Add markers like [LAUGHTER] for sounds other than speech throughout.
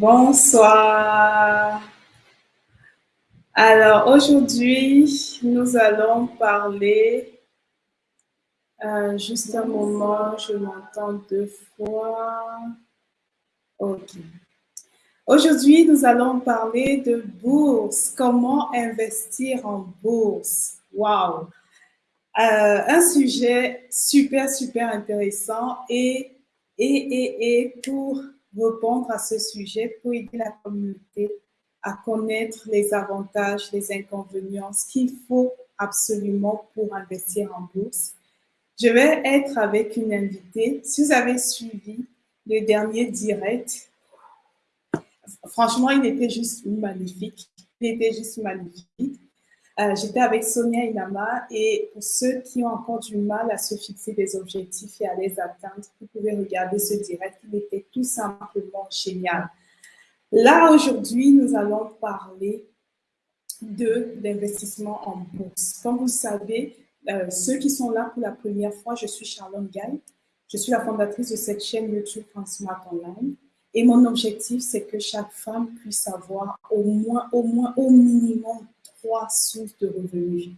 Bonsoir. Alors aujourd'hui, nous allons parler. Euh, juste un moment, je m'entends deux fois. Ok. Aujourd'hui, nous allons parler de bourse. Comment investir en bourse? Wow! Euh, un sujet super, super intéressant et, pour répondre à ce sujet, pour aider la communauté à connaître les avantages, les inconvénients, ce qu'il faut absolument pour investir en bourse. Je vais être avec une invitée. Si vous avez suivi le dernier direct, franchement, il était juste magnifique. Il était juste magnifique. Euh, j'étais avec Sonia Inama et pour ceux qui ont encore du mal à se fixer des objectifs et à les atteindre, vous pouvez regarder ce direct. Il était tout simplement génial. Là, aujourd'hui, nous allons parler de l'investissement en bourse. Comme vous savez, euh, ceux qui sont là pour la première fois, je suis Charlotte Gaille. Je suis la fondatrice de cette chaîne YouTube Transmart Online. Et mon objectif, c'est que chaque femme puisse avoir au moins, au moins, au minimum trois sources de revenus.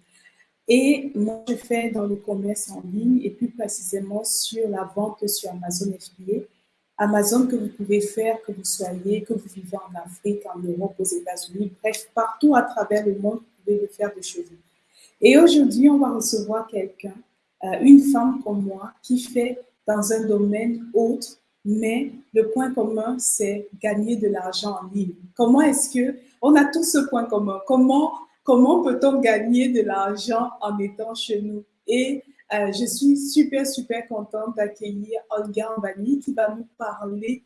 Et moi, je fais dans le commerce en ligne et plus précisément sur la vente sur Amazon FBA. Amazon que vous pouvez faire, que vous soyez, que vous vivez en Afrique, en Europe, aux États-Unis, bref, partout à travers le monde, vous pouvez le faire de chez vous. Et aujourd'hui, on va recevoir quelqu'un, euh, une femme comme moi, qui fait dans un domaine autre, mais le point commun, c'est gagner de l'argent en ligne. Comment est-ce que, on a tous ce point commun, comment comment peut-on gagner de l'argent en étant chez nous? Et euh, je suis super, super contente d'accueillir Olga Ambani qui va nous parler,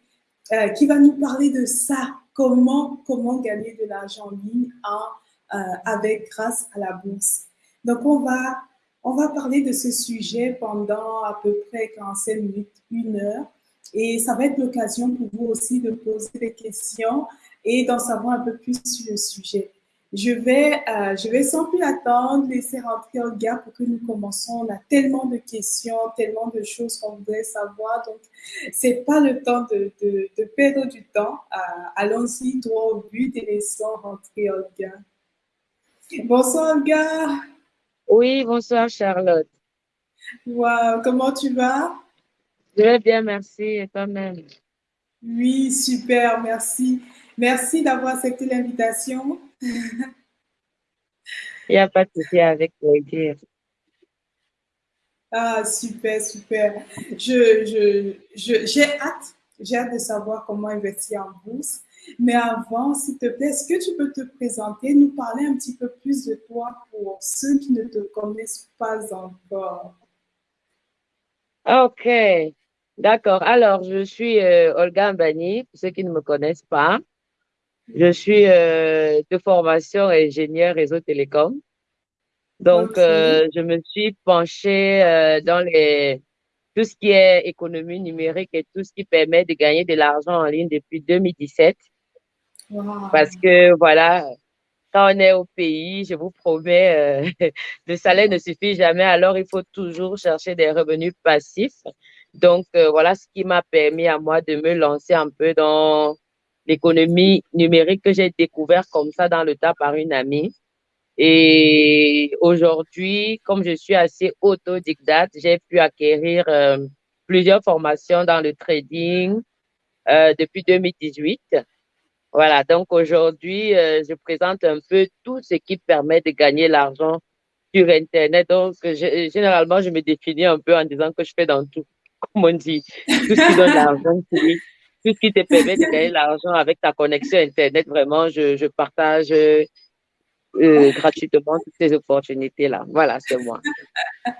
euh, qui va nous parler de ça, comment, comment gagner de l'argent en ligne euh, avec, grâce à la bourse. Donc, on va, on va parler de ce sujet pendant à peu près 45 minutes, une heure. Et ça va être l'occasion pour vous aussi de poser des questions et d'en savoir un peu plus sur le sujet. Je vais, euh, je vais sans plus attendre laisser rentrer Olga pour que nous commençons. On a tellement de questions, tellement de choses qu'on voudrait savoir. Donc, c'est pas le temps de, de, de perdre du temps. Euh, Allons-y droit au but et laissons rentrer Olga. Bonsoir Olga. Oui, bonsoir Charlotte. Wow, comment tu vas? Je vais bien, merci. Et toi-même? Oui, super, merci. Merci d'avoir accepté l'invitation. [LAUGHS] Il n'y a pas de souci avec plaisir. Ah, super, super. Je, je, j'ai hâte, j'ai hâte de savoir comment investir en bourse. Mais avant, s'il te plaît, est-ce que tu peux te présenter, nous parler un petit peu plus de toi pour ceux qui ne te connaissent pas encore? Ok, d'accord. Alors, je suis euh, Olga Mbani, pour ceux qui ne me connaissent pas. Je suis euh, de formation ingénieur réseau télécom. Donc, euh, je me suis penchée euh, dans les, tout ce qui est économie numérique et tout ce qui permet de gagner de l'argent en ligne depuis 2017. Parce que, voilà, quand on est au pays, je vous promets, euh, [LAUGHS] le salaire ne suffit jamais, alors il faut toujours chercher des revenus passifs. Donc, euh, voilà ce qui m'a permis à moi de me lancer un peu dans l'économie numérique que j'ai découvert comme ça dans le tas par une amie. Et aujourd'hui, comme je suis assez autodidacte, j'ai pu acquérir euh, plusieurs formations dans le trading euh, depuis 2018. Voilà, donc aujourd'hui, euh, je présente un peu tout ce qui permet de gagner l'argent sur Internet. Donc, généralement, je me définis un peu en disant que je fais dans tout, [LAUGHS] comme on dit, tout ce qui donne l'argent tout ce qui te permet de gagner l'argent avec ta connexion Internet, vraiment, je, partage euh, gratuitement toutes ces opportunités-là. Voilà, c'est moi. [LAUGHS]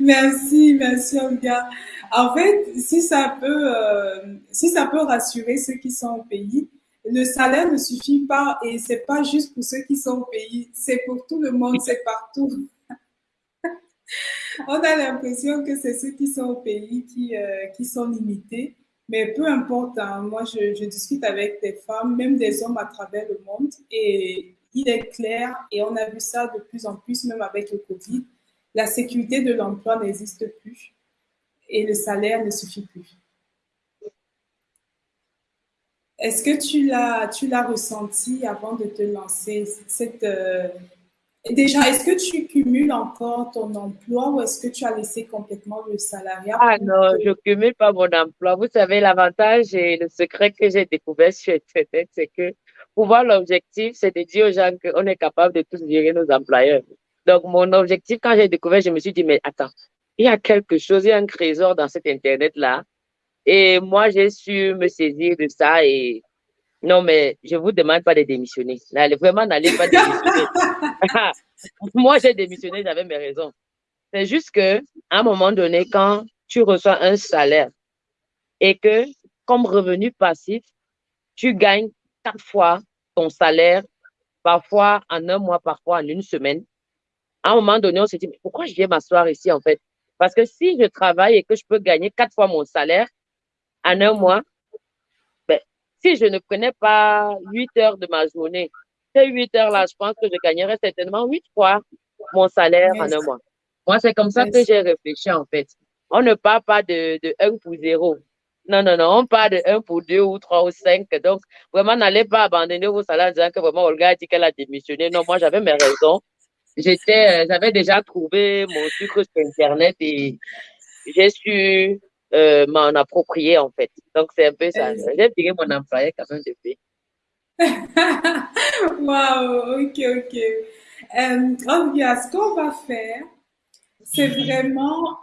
merci, merci Olga. En fait, si ça peut, euh, si ça peut rassurer ceux qui sont au pays, le salaire ne suffit pas et c'est pas juste pour ceux qui sont au pays, c'est pour tout le monde, c'est partout. [LAUGHS] On a l'impression que c'est ceux qui sont au pays euh, qui sont limités. Mais peu importe, hein, moi je, je, discute avec des femmes, même des hommes à travers le monde, et il est clair, et on a vu ça de plus en plus, même avec le Covid, la sécurité de l'emploi n'existe plus et le salaire ne suffit plus. Est-ce que tu l'as, tu l'as ressenti avant de te lancer cette, euh, Déjà, est-ce que tu cumules encore ton emploi ou est-ce que tu as laissé complètement le salariat? Ah non, je cumule pas mon emploi. Vous savez, l'avantage et le secret que j'ai découvert sur Internet, c'est que pour voir l'objectif, c'est de dire aux gens qu'on est capable de tous gérer nos employeurs. Donc, mon objectif, quand j'ai découvert, je me suis dit, mais attends, il y a quelque chose, il y a un trésor dans cet Internet-là. Et moi, j'ai su me saisir de ça et non, mais je vous demande pas de démissionner. N'allez vraiment, n'allez pas démissionner. [LAUGHS] Moi, j'ai démissionné, j'avais mes raisons. C'est juste que, à un moment donné, quand tu reçois un salaire et que, comme revenu passif, tu gagnes quatre fois ton salaire, parfois en un mois, parfois en une semaine, à un moment donné, on se dit, mais pourquoi je viens m'asseoir ici, en fait? Parce que si je travaille et que je peux gagner quatre fois mon salaire en un mois, si je ne prenais pas 8 heures de ma journée, ces 8 heures-là, je pense que je gagnerais certainement 8 fois mon salaire en un mois. Moi, c'est comme ça que j'ai réfléchi, en fait. On ne parle pas de, de 1 pour 0. Non, non, non, on parle de 1 pour 2 ou 3 ou 5. Donc, vraiment, n'allez pas abandonner vos salaires en disant que vraiment Olga a dit qu'elle a démissionné. Non, moi, j'avais mes raisons. J'étais, euh, j'avais déjà trouvé mon sucre sur Internet et j'ai su euh, m'en approprier, en fait. Donc, c'est un peu ça. J'ai viré mon employé quand même depuis. [LAUGHS] Waouh, ok, ok. Euh, ce qu'on va faire, c'est vraiment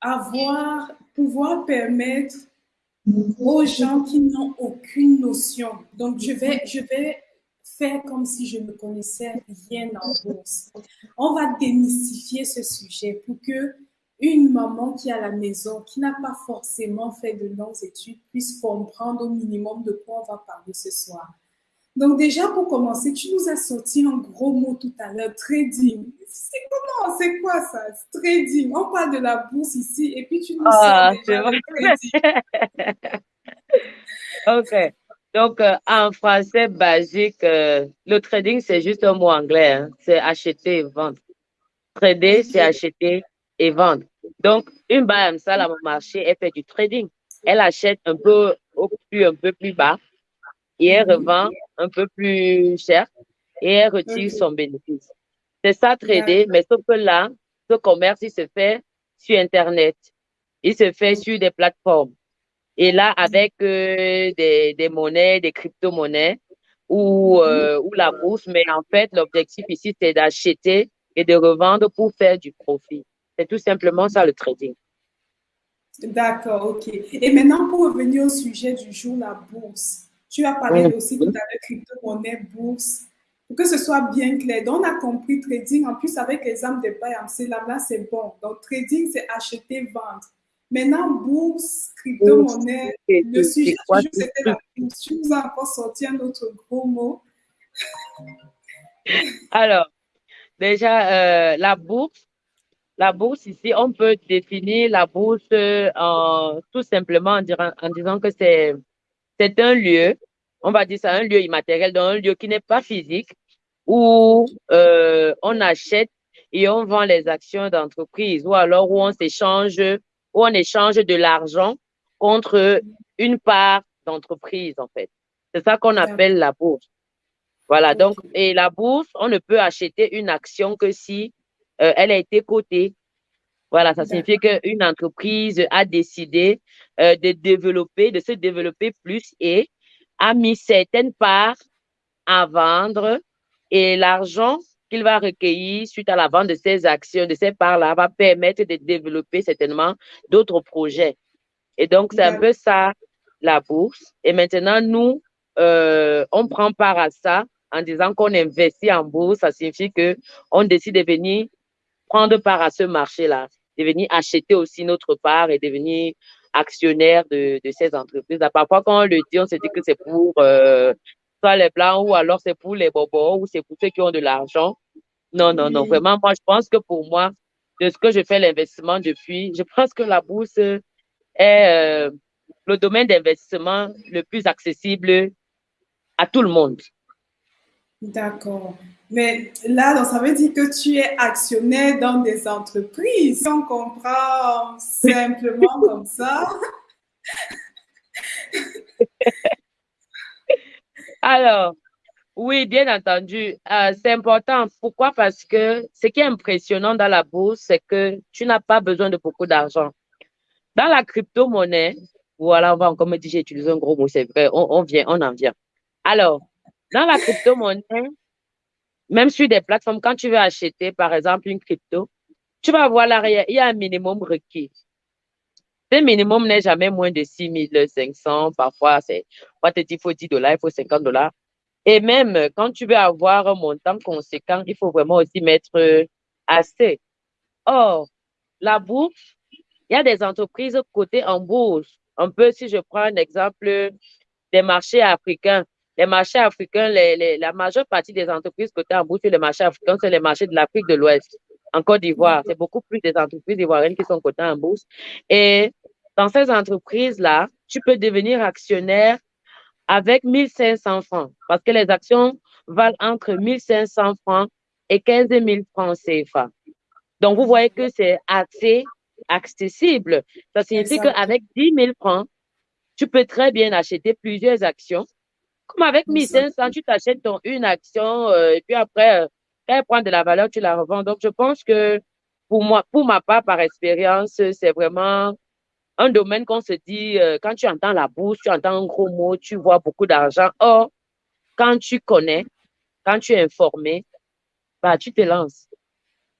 avoir, pouvoir permettre aux gens qui n'ont aucune notion. Donc, je vais, je vais faire comme si je ne connaissais rien en bourse. On va démystifier ce sujet pour que une maman qui est à la maison, qui n'a pas forcément fait de longues études, puisse comprendre au minimum de quoi on va parler ce soir. Donc déjà, pour commencer, tu nous as sorti un gros mot tout à l'heure, trading. C'est comment, c'est quoi ça, trading? On parle de la bourse ici et puis tu nous ah, déjà trading. [LAUGHS] ok. Donc, euh, en français basique, euh, le trading, c'est juste un mot anglais. Hein. C'est acheter et vendre. Trader, c'est acheter et vendre. Donc, une balle ça, à mon marché, elle fait du trading. Elle achète un peu au plus, un peu plus bas et elle revend un peu plus cher et elle retire son bénéfice. C'est ça, trader, mais sauf que là, ce commerce, il se fait sur Internet. Il se fait sur des plateformes. Et là, avec euh, des, des, monnaies, des crypto-monnaies ou, euh, ou la bourse, mais en fait, l'objectif ici, c'est d'acheter et de revendre pour faire du profit. C'est tout simplement ça le trading. D'accord, ok. Et maintenant, pour revenir au sujet du jour, la bourse. Tu as parlé aussi tout à l'heure crypto-monnaie, bourse. Pour que ce soit bien clair. Donc, on a compris trading. En plus, avec les âmes de c'est là, là c'est bon. Donc, trading, c'est acheter, vendre. Maintenant, bourse, crypto-monnaie, le sujet du jour, c'était la bourse. Tu nous as encore sorti un autre gros mot. Alors, déjà, euh, la bourse, la bourse ici, on peut définir la bourse en, tout simplement en, en disant que c'est c'est un lieu, on va dire ça, un lieu immatériel, donc un lieu qui n'est pas physique, où euh, on achète et on vend les actions d'entreprise, ou alors où on s'échange, où on échange de l'argent contre une part d'entreprise, en fait. C'est ça qu'on appelle la bourse. Voilà, donc, et la bourse, on ne peut acheter une action que si euh, elle a été cotée. Voilà, ça signifie qu'une entreprise a décidé euh, de développer, de se développer plus et a mis certaines parts à vendre et l'argent qu'il va recueillir suite à la vente de ces actions, de ces parts-là, va permettre de développer certainement d'autres projets. Et donc, c'est un peu ça, la bourse. Et maintenant, nous, euh, on prend part à ça en disant qu'on investit en bourse. Ça signifie que on décide de venir prendre part à ce marché-là, de venir acheter aussi notre part et devenir actionnaire de, de ces entreprises. Parfois, quand on le dit, on se dit que c'est pour euh, soit les blancs ou alors c'est pour les bobos ou c'est pour ceux qui ont de l'argent. Non, non, non. Vraiment, moi, je pense que pour moi, de ce que je fais l'investissement depuis, je pense que la bourse est euh, le domaine d'investissement le plus accessible à tout le monde. D'accord. Mais là, ça veut dire que tu es actionnaire dans des entreprises. Si on comprend simplement [LAUGHS] comme ça. [LAUGHS] Alors, oui, bien entendu. Euh, c'est important. Pourquoi? Parce que ce qui est impressionnant dans la bourse, c'est que tu n'as pas besoin de beaucoup d'argent. Dans la crypto-monnaie, voilà, on va encore me dire, j'ai utilisé un gros mot, c'est vrai, on, on vient, on en vient. Alors, dans la crypto-monnaie, même sur des plateformes, quand tu veux acheter, par exemple, une crypto, tu vas voir l'arrière, il y a un minimum requis. Ce minimum n'est jamais moins de 6 500. Parfois, c'est, il faut 10 dollars, il faut 50 dollars. Et même quand tu veux avoir un montant conséquent, il faut vraiment aussi mettre assez. Or, la bourse, il y a des entreprises cotées en bourse. Un peu, si je prends un exemple des marchés africains, les marchés africains, la majeure partie des entreprises cotées en bourse sur les marchés africains, c'est les marchés de l'Afrique de l'Ouest. En Côte d'Ivoire, c'est beaucoup plus des entreprises ivoiriennes qui sont cotées en bourse. Et dans ces entreprises-là, tu peux devenir actionnaire avec 1500 francs parce que les actions valent entre 1500 francs et 15 000 francs CFA. Donc, vous voyez que c'est assez accessible. Ça signifie qu'avec 10 000 francs, tu peux très bien acheter plusieurs actions comme avec 1500, tu t'achètes ton une action euh, et puis après, euh, elle prend de la valeur, tu la revends. Donc, je pense que pour moi, pour ma part, par expérience, c'est vraiment un domaine qu'on se dit, euh, quand tu entends la bourse, tu entends un gros mot, tu vois beaucoup d'argent. Or, quand tu connais, quand tu es informé, bah, tu te lances.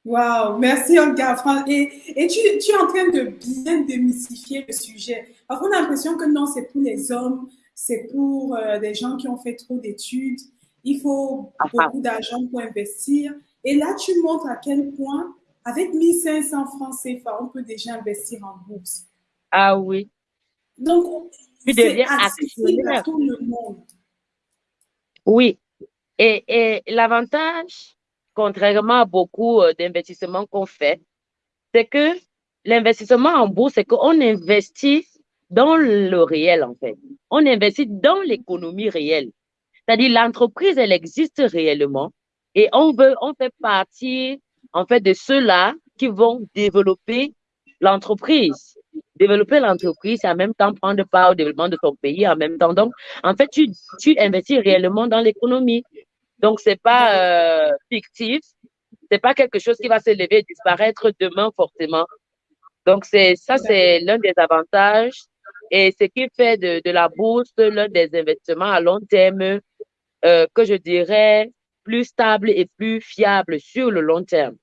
Wow, merci Olga. Et, et tu, tu, es en train de bien démystifier le sujet. Parce qu'on a l'impression que non, c'est pour les hommes, c'est pour euh, des gens qui ont fait trop d'études. Il faut ah, ah. beaucoup d'argent pour investir. Et là, tu montres à quel point, avec 1500 francs CFA, on peut déjà investir en bourse. Ah oui. Donc, deviens accessible à tout le monde. Oui. Et, et l'avantage, contrairement à beaucoup euh, d'investissements qu'on fait, c'est que l'investissement en bourse, c'est qu'on investit dans le réel, en fait. On investit dans l'économie réelle. C'est-à-dire, l'entreprise, elle existe réellement et on veut, on fait partie, en fait, de ceux-là qui vont développer l'entreprise. Développer l'entreprise et en même temps prendre part au développement de ton pays en même temps. Donc, en fait, tu, tu investis réellement dans l'économie. Donc, c'est pas euh, fictif. C'est pas quelque chose qui va se lever et disparaître demain forcément. Donc, c'est ça, c'est l'un des avantages et ce qui fait de, de la bourse l'un des investissements à long terme euh, que je dirais plus stable et plus fiable sur le long terme.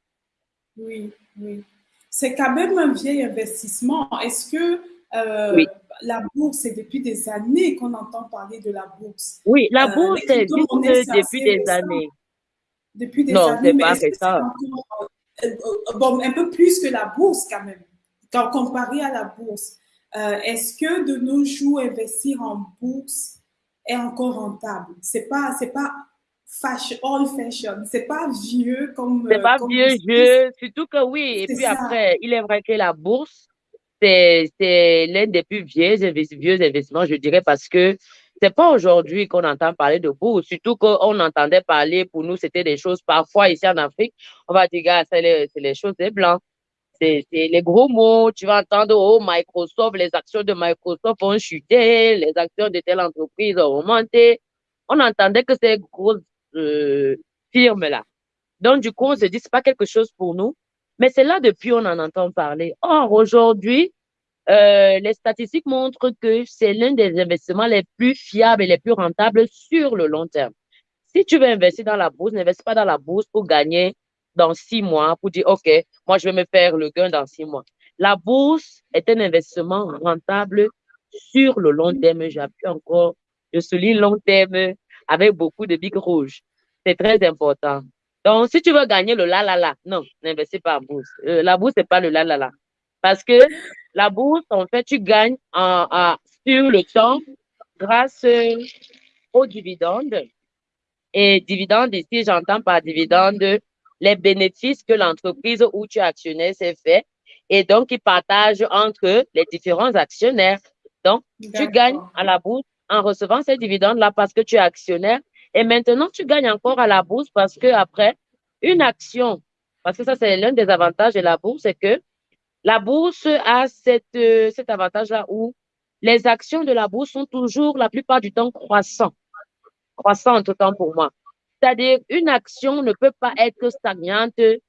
Oui, oui. C'est quand même un vieil investissement. Est-ce que euh, la bourse, c'est depuis des années qu'on entend parler de la bourse? Oui, la euh, bourse, c'est depuis des années. Depuis des non, années, mais est-ce que encore, bon, un peu plus que la bourse quand même, quand comparé à la bourse. Euh, est-ce que de nos jours, investir en bourse est encore rentable? C'est pas, c'est pas fashion, old fashion, c'est pas vieux comme. C'est pas vieux jeu, surtout que oui. Et puis après, il est vrai que la bourse, c'est, c'est l'un des plus vieux, vieux investissements, je dirais, parce que c'est pas aujourd'hui qu'on entend parler de bourse, surtout qu'on entendait parler, pour nous, c'était des choses, parfois ici en Afrique, on va dire, c'est les, c'est les choses des blancs. C'est les gros mots. Tu vas entendre, oh, Microsoft, les actions de Microsoft ont chuté, les actions de telle entreprise ont augmenté. On entendait que ces grosses euh, firmes-là. Donc, du coup, on se dit, c'est pas quelque chose pour nous. Mais c'est là depuis on en entend parler. Or, aujourd'hui, euh, les statistiques montrent que c'est l'un des investissements les plus fiables et les plus rentables sur le long terme. Si tu veux investir dans la bourse, n'investis pas dans la bourse pour gagner dans six mois pour dire, OK, moi, je vais me faire le gain dans six mois. La bourse est un investissement rentable sur le long terme. J'appuie encore, je souligne long terme avec beaucoup de bics rouges. C'est très important. Donc, si tu veux gagner le la la la, non, n'investis pas en bourse. Euh, la bourse, c'est pas le la la la. Parce que la bourse, en fait, tu gagnes sur le temps grâce aux dividendes. Et dividendes, ici, j'entends par dividendes les bénéfices que l'entreprise où tu es actionnaire s'est fait et donc ils partagent entre les différents actionnaires. Donc, tu gagnes à la bourse en recevant ces dividendes-là parce que tu es actionnaire et maintenant tu gagnes encore à la bourse parce que après une action, parce que ça c'est l'un des avantages de la bourse, c'est que la bourse a cette, cet avantage-là où les actions de la bourse sont toujours la plupart du temps croissants. croissante autant pour moi. C'est-à-dire, une action ne peut pas être stagnante de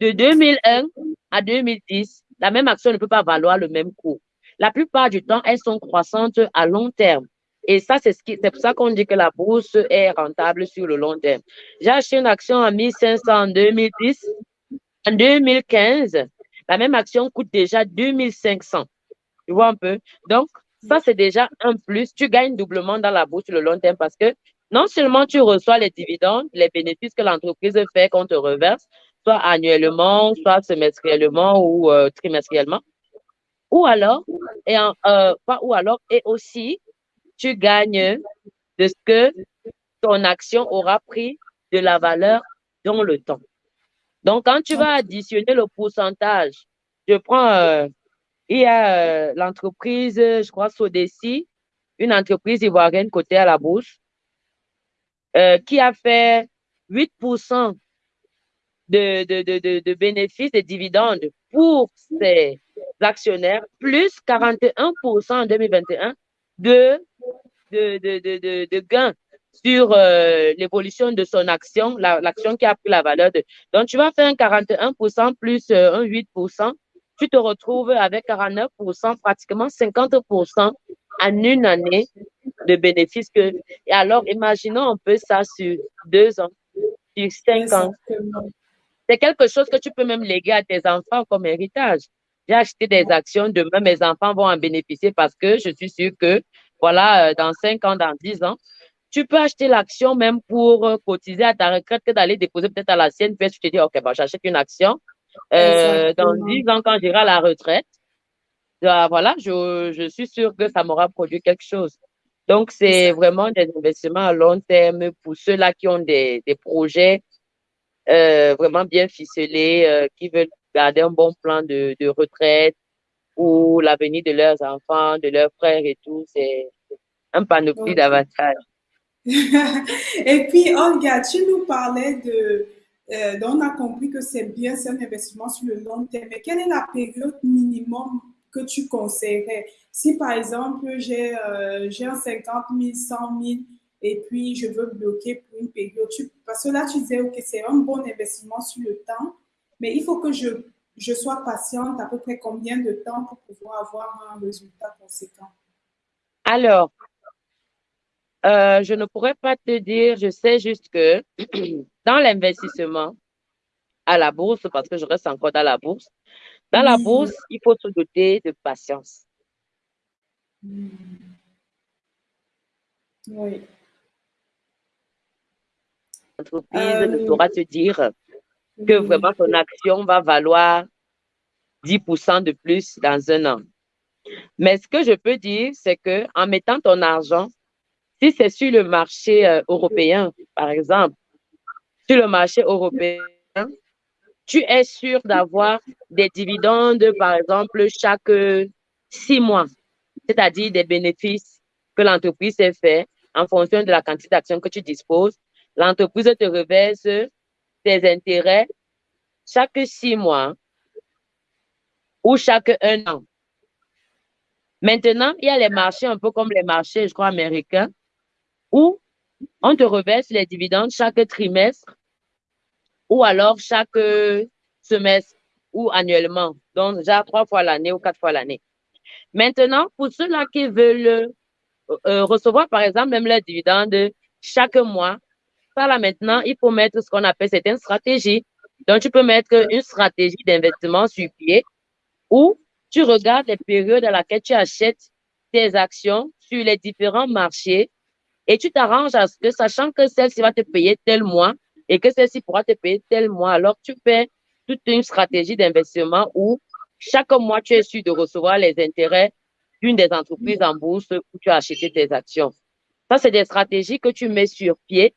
2001 à 2010. La même action ne peut pas valoir le même coût. La plupart du temps, elles sont croissantes à long terme. Et ça, c'est ce qui, c'est pour ça qu'on dit que la bourse est rentable sur le long terme. J'ai acheté une action à 1500 en 2010. En 2015, la même action coûte déjà 2500. Tu vois un peu? Donc, ça, c'est déjà un plus. Tu gagnes doublement dans la bourse sur le long terme parce que non seulement tu reçois les dividendes, les bénéfices que l'entreprise fait qu'on te reverse, soit annuellement, soit semestriellement ou euh, trimestriellement, ou alors, et euh, ou alors, et aussi, tu gagnes de ce que ton action aura pris de la valeur dans le temps. Donc, quand tu vas additionner le pourcentage, je prends, euh, il y a l'entreprise, je crois, Sodeci, une entreprise ivoirienne cotée à la bourse, qui a fait 8% de, de, de, de, bénéfices et dividendes pour ses actionnaires, plus 41% en 2021 de, de, de, de, gains sur euh, l'évolution de son action, l'action qui a pris la valeur de. Donc, tu vas faire un 41% plus euh, un 8%, tu te retrouves avec 49%, pratiquement 50% en une année de bénéfices. Que, et alors, imaginons un peu ça sur deux ans, sur cinq ans. C'est quelque chose que tu peux même léguer à tes enfants comme héritage. J'ai acheté des actions, demain mes enfants vont en bénéficier parce que je suis sûre que, voilà, euh, dans cinq ans, dans dix ans, tu peux acheter l'action même pour euh, cotiser à ta retraite que d'aller déposer peut-être à la sienne. Puis tu te dis, OK, bah, j'achète une action. Euh, dans dix ans, quand j'irai à la retraite, bah, voilà, je, je suis sûre que ça m'aura produit quelque chose. Donc, c'est vraiment des investissements à long terme pour ceux-là qui ont des, des projets euh, vraiment bien ficelés, euh, qui veulent garder un bon plan de, de retraite ou l'avenir de leurs enfants, de leurs frères et tout. C'est un panoplie d'avantages. [LAUGHS] et puis, Olga, tu nous parlais de, euh, on a compris que c'est bien, c'est un investissement sur le long terme. Mais quelle est la période minimum que tu conseillerais? Si par exemple, j'ai euh, un 50 000, 100 000 et puis je veux bloquer pour une période. parce que là, tu disais, OK, c'est un bon investissement sur le temps, mais il faut que je, je sois patiente à peu près combien de temps pour pouvoir avoir un résultat conséquent? Alors, euh, je ne pourrais pas te dire, je sais juste que [CLEARS THROAT] dans l'investissement à la bourse, parce que je reste encore dans la bourse, dans la bourse, il faut se doter de patience. Hmm. Oui entreprise ne saura te dire que vraiment ton action va valoir 10% de plus dans un an. Mais ce que je peux dire, c'est que en mettant ton argent, si c'est sur le marché euh, européen, par exemple, sur le marché européen, tu es sûr d'avoir des dividendes, par exemple, chaque six mois, c'est-à-dire des bénéfices que l'entreprise s'est fait en fonction de la quantité d'actions que tu disposes l'entreprise te reverse tes intérêts chaque six mois ou chaque un an. Maintenant, il y a les marchés un peu comme les marchés, je crois, américains, où on te reverse les dividendes chaque trimestre ou alors chaque semestre ou annuellement, donc déjà trois fois l'année ou quatre fois l'année. Maintenant, pour ceux-là qui veulent euh, recevoir, par exemple, même les dividendes chaque mois, là maintenant, il faut mettre ce qu'on appelle certaines stratégies. Donc, tu peux mettre une stratégie d'investissement sur pied où tu regardes les périodes à laquelle tu achètes tes actions sur les différents marchés et tu t'arranges à ce que, sachant que celle-ci va te payer tel mois et que celle-ci pourra te payer tel mois, alors tu fais toute une stratégie d'investissement où chaque mois, tu es sûr de recevoir les intérêts d'une des entreprises en bourse où tu as acheté tes actions. Ça, c'est des stratégies que tu mets sur pied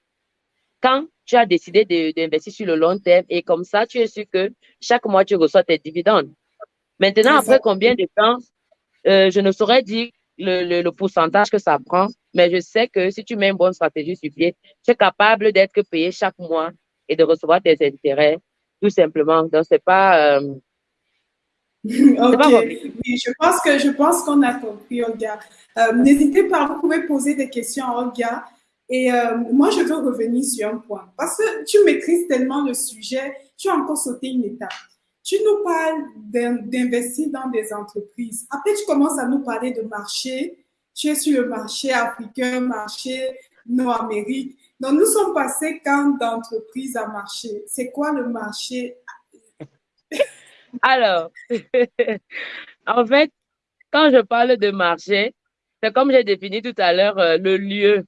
quand tu as décidé d'investir sur le long terme et comme ça, tu es sûr que chaque mois, tu reçois tes dividendes. Maintenant, après combien de temps, euh, je ne saurais dire le, le, pourcentage que ça prend, mais je sais que si tu mets une bonne stratégie sur pied, tu es capable d'être payé chaque mois et de recevoir tes intérêts, tout simplement. Donc, c'est pas... Euh, [LAUGHS] ok, oui, je pense que je pense qu'on a compris, Olga. Euh, n'hésitez pas, vous pouvez poser des questions à Olga Et euh, moi, je veux revenir sur un point. Parce que tu maîtrises tellement le sujet, tu as encore sauté une étape. Tu nous parles d'investir dans des entreprises. Après, tu commences à nous parler de marché. Tu es sur le marché africain, marché nord-amérique. Donc, nous sommes passés quand d'entreprise à marché? C'est quoi le marché? [LAUGHS] Alors, [LAUGHS] en fait, quand je parle de marché, c'est comme j'ai défini tout à l'heure euh, le lieu.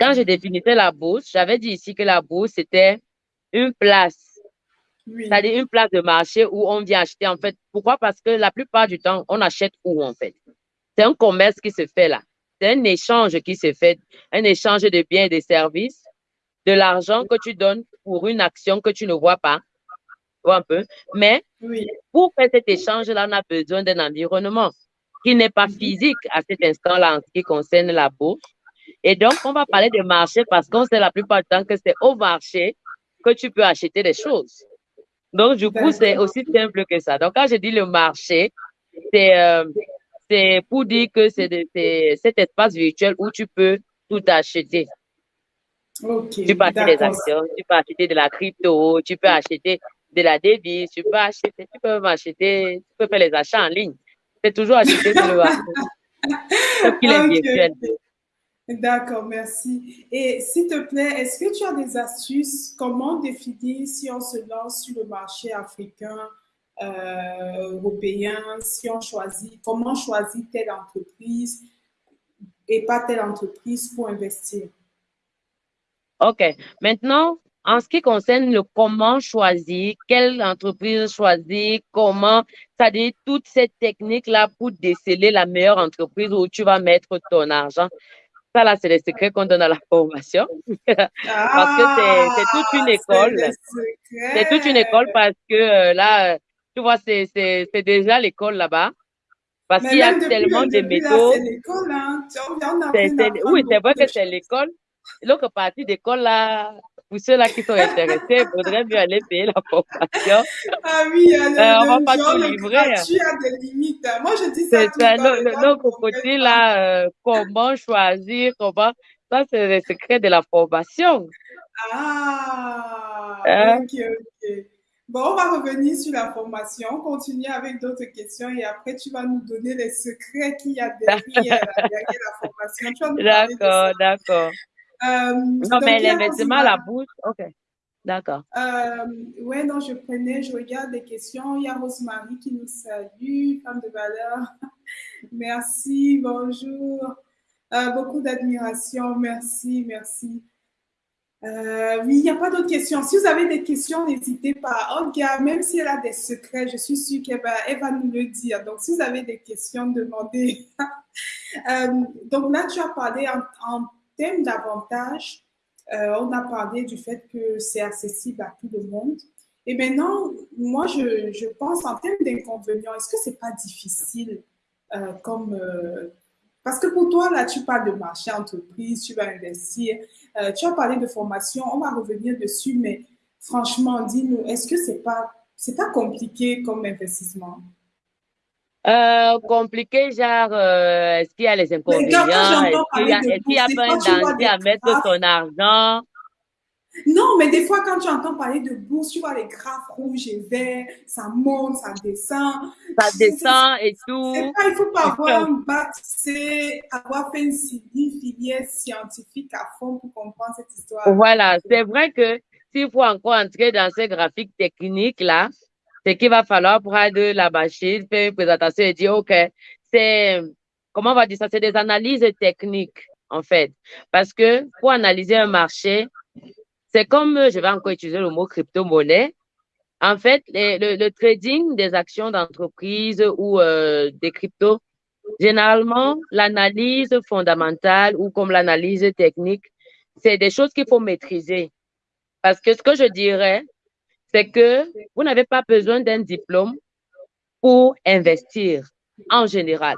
Quand je définissais la bourse, j'avais dit ici que la bourse, c'était une place. C'est-à-dire une place de marché où on vient acheter, en fait. Pourquoi? Parce que la plupart du temps, on achète où, en fait? C'est un commerce qui se fait là. C'est un échange qui se fait, un échange de biens et de services, de l'argent que tu donnes pour une action que tu ne vois pas, un peu. Mais pour faire cet échange-là, on a besoin d'un environnement qui n'est pas physique à cet instant-là en ce qui concerne la bourse. Et donc, on va parler de marché parce qu'on sait la plupart du temps que c'est au marché que tu peux acheter des choses. Donc, du coup, c'est aussi simple que ça. Donc, quand je dis le marché, c'est euh, c'est pour dire que c'est cet espace virtuel où tu peux tout acheter. tu peux acheter des actions, tu peux acheter de la crypto, tu peux acheter de la devise, tu peux acheter, tu peux acheter, tu peux faire les achats en ligne. C'est toujours acheter sur le [LAUGHS] marché. D'accord, merci. Et s'il te plaît, est-ce que tu as des astuces Comment définir si on se lance sur le marché africain euh, européen, si on choisit, comment choisir telle entreprise et pas telle entreprise pour investir. OK. Maintenant, en ce qui concerne le comment choisir, quelle entreprise choisir, comment, c'est-à-dire toute cette technique-là pour déceler la meilleure entreprise où tu vas mettre ton argent. Ça, là, c'est les secrets qu'on donne à la formation. [LAUGHS] parce que c'est toute une ah, école. C'est toute une école parce que euh, là, tu vois, c'est déjà l'école là-bas. Parce qu'il y a tellement de méthodes. Hein. Oui, c'est vrai que c'est l'école. L'autre partie d'école, là, pour ceux-là qui sont intéressés, il faudrait mieux aller payer la formation. Ah oui, euh, on va pas tout livrer. Hein. Tu as des limites. Moi, je dis ça. C'est l'autre côté, là, euh, comment choisir, comment. Ça, c'est le secret de la formation. Ah, hein? ok, ok. Bon, on va revenir sur la formation, continuer avec d'autres questions et après, tu vas nous donner les secrets qu'il y a derrière, la formation. D'accord, d'accord. Euh, non, mais l'investissement à la bourse, OK. D'accord. Euh, oui, non, je prenais, je regarde les questions. Il y a Rosemary qui nous salue, femme de valeur. [LAUGHS] merci, bonjour. Euh, beaucoup d'admiration, merci, merci. Euh, oui, il n'y a pas d'autres questions. Si vous avez des questions, n'hésitez pas. Olga, même si elle a des secrets, je suis sûre qu'elle va, nous le dire. Donc, si vous avez des questions, demandez. [LAUGHS] euh, donc là, tu as parlé en, en thème d'avantage. Euh, on a parlé du fait que c'est accessible à tout le monde. Et maintenant, moi, je, je pense en termes d'inconvénients, est-ce que c'est pas difficile comme parce que pour toi, là, tu parles de marché, entreprise, tu vas investir, euh, tu as parlé de formation, on va revenir dessus, mais franchement, dis-nous, est-ce que c'est pas, c'est pas compliqué comme investissement? Euh, compliqué, genre, euh, est-ce qu'il y a les inconvénients? Est-ce qu'il y a, est qu y a pas un danger à mettre son argent? Non, mais des fois, quand tu entends parler de bourse, tu vois les graphes rouges et verts, ça monte, ça descend. Ça descend et tout. Pas, il faut pas avoir un bac, c'est avoir fait une, filière scientifique à fond pour comprendre cette histoire. Voilà, c'est vrai que s'il faut encore entrer dans ces graphiques techniques-là, c'est qu'il va falloir prendre la machine, faire une présentation et dire, OK, c'est, comment on va dire ça, c'est des analyses techniques, en fait. Parce que pour analyser un marché, c'est comme, je vais encore utiliser le mot crypto-monnaie. En fait, le, trading des actions d'entreprise ou euh, des cryptos, généralement, l'analyse fondamentale ou comme l'analyse technique, c'est des choses qu'il faut maîtriser. Parce que ce que je dirais, c'est que vous n'avez pas besoin d'un diplôme pour investir en général.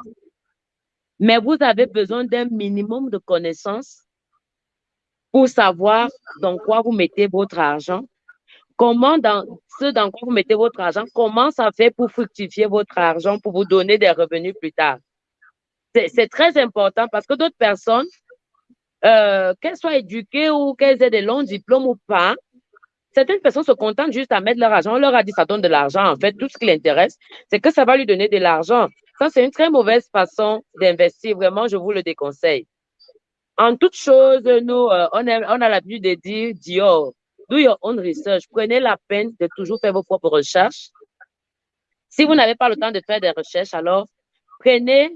Mais vous avez besoin d'un minimum de connaissances pour savoir dans quoi vous mettez votre argent, comment dans ce dans quoi vous mettez votre argent, comment ça fait pour fructifier votre argent, pour vous donner des revenus plus tard. C'est très important parce que d'autres personnes, euh, qu'elles soient éduquées ou qu'elles aient des longs diplômes ou pas, certaines personnes se contentent juste à mettre leur argent. On leur a dit ça donne de l'argent. En fait, tout ce qui l'intéresse, c'est que ça va lui donner de l'argent. Ça, c'est une très mauvaise façon d'investir. Vraiment, je vous le déconseille. En toute chose, nous, euh, on, a, l'habitude de dire, Dior, do your own research. Prenez la peine de toujours faire vos propres recherches. Si vous n'avez pas le temps de faire des recherches, alors prenez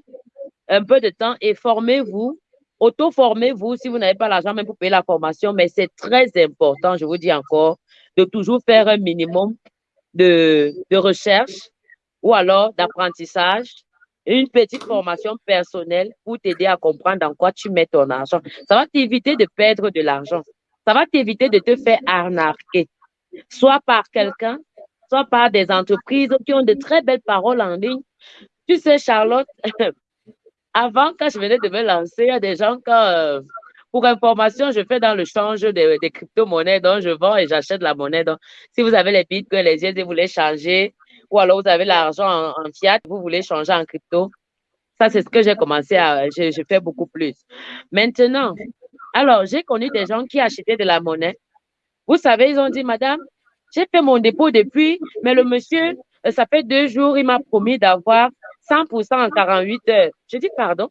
un peu de temps et formez-vous, auto-formez-vous si vous n'avez pas l'argent même pour payer la formation, mais c'est très important, je vous dis encore, de toujours faire un minimum de recherche ou alors d'apprentissage une petite formation personnelle pour t'aider à comprendre dans quoi tu mets ton argent. Ça va t'éviter de perdre de l'argent. Ça va t'éviter de te faire arnaquer, soit par quelqu'un, soit par des entreprises qui ont de très belles paroles en ligne. Tu sais, Charlotte, [LAUGHS] avant, quand je venais de me lancer, il y a des gens, quand, euh, pour information, je fais dans le change des, crypto-monnaies, donc je vends et j'achète la monnaie. Donc, si vous avez les bitcoins, les yeux et vous les changez, ou alors vous avez l'argent en, fiat, vous voulez changer en crypto. Ça, c'est ce que j'ai commencé à, je, fais beaucoup plus. Maintenant, alors, j'ai connu des gens qui achetaient de la monnaie. Vous savez, ils ont dit, madame, j'ai fait mon dépôt depuis, mais le monsieur, euh, ça fait deux jours, il m'a promis d'avoir 100% en 48 heures. Je dis, pardon?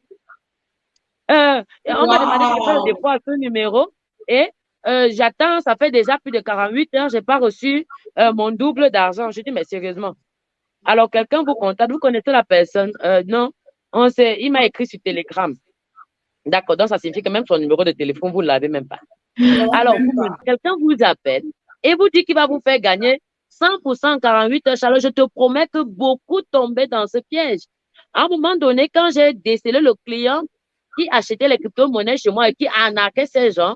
Euh, on m'a demandé de faire le dépôt à ce numéro et euh, j'attends, ça fait déjà plus de 48 heures, je n'ai pas reçu mon double d'argent. Je dis, mais sérieusement, alors, quelqu'un vous contacte, vous connaissez la personne? Euh, non, on sait, il m'a écrit sur Telegram. D'accord, donc ça signifie que même son numéro de téléphone, vous ne l'avez même pas. Alors, quelqu'un vous appelle et vous dit qu'il va vous faire gagner 100% 48 heures. Alors, je te promets que beaucoup tombaient dans ce piège. À un moment donné, quand j'ai décelé le client qui achetait les crypto-monnaies chez moi et qui arnaquait ces gens,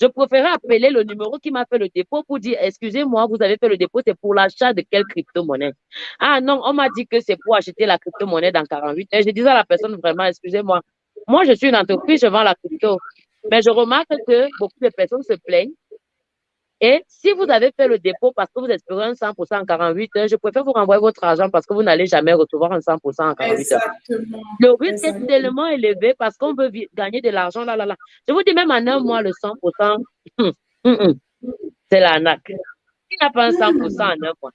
je préférais appeler le numéro qui m'a fait le dépôt pour dire, excusez-moi, vous avez fait le dépôt, c'est pour l'achat de quelle crypto-monnaie? Ah non, on m'a dit que c'est pour acheter la crypto-monnaie dans 48 heures. Je disais à la personne vraiment, excusez-moi, moi je suis une entreprise, je vends la crypto. Mais je remarque que beaucoup de personnes se plaignent et si vous avez fait le dépôt parce que vous espérez un 100% en 48 heures, je préfère vous renvoyer votre argent parce que vous n'allez jamais recevoir un 100% en 48 heures. Le risque est tellement élevé parce qu'on veut gagner de l'argent là, là, là. Je vous dis même en un mois, le 100%, hum, hum, hum, c'est l'arnaque. Il n'y a pas un 100% en un mois.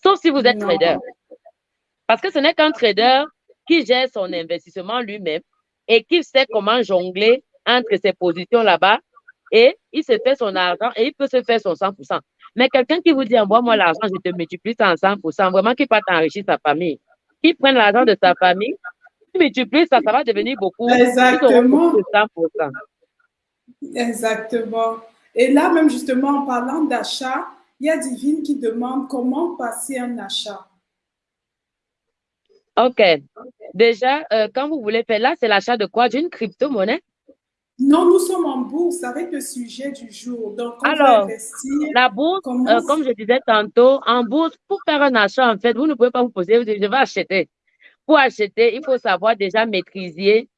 Sauf si vous êtes trader. Parce que ce n'est qu'un trader qui gère son investissement lui-même et qui sait comment jongler entre ses positions là-bas et il se fait son argent et il peut se faire son 100%. Mais quelqu'un qui vous dit, envoie-moi l'argent, je te multiplie ça en 100%, vraiment qui pas t'enrichir sa famille, qui prenne l'argent de sa famille, qui multiplie ça, ça va devenir beaucoup. Exactement. 100%. Exactement. Et là, même justement, en parlant d'achat, il y a Divine qui demande comment passer un achat. OK. Déjà, euh, quand vous voulez faire là, c'est l'achat de quoi? D'une crypto-monnaie? Non, nous sommes en bourse avec le sujet du jour. Donc, Alors, la bourse, euh, comme je disais tantôt, en bourse, pour faire un achat, en fait, vous ne pouvez pas vous poser, vous dites, je vais acheter. Pour acheter, il faut savoir déjà maîtriser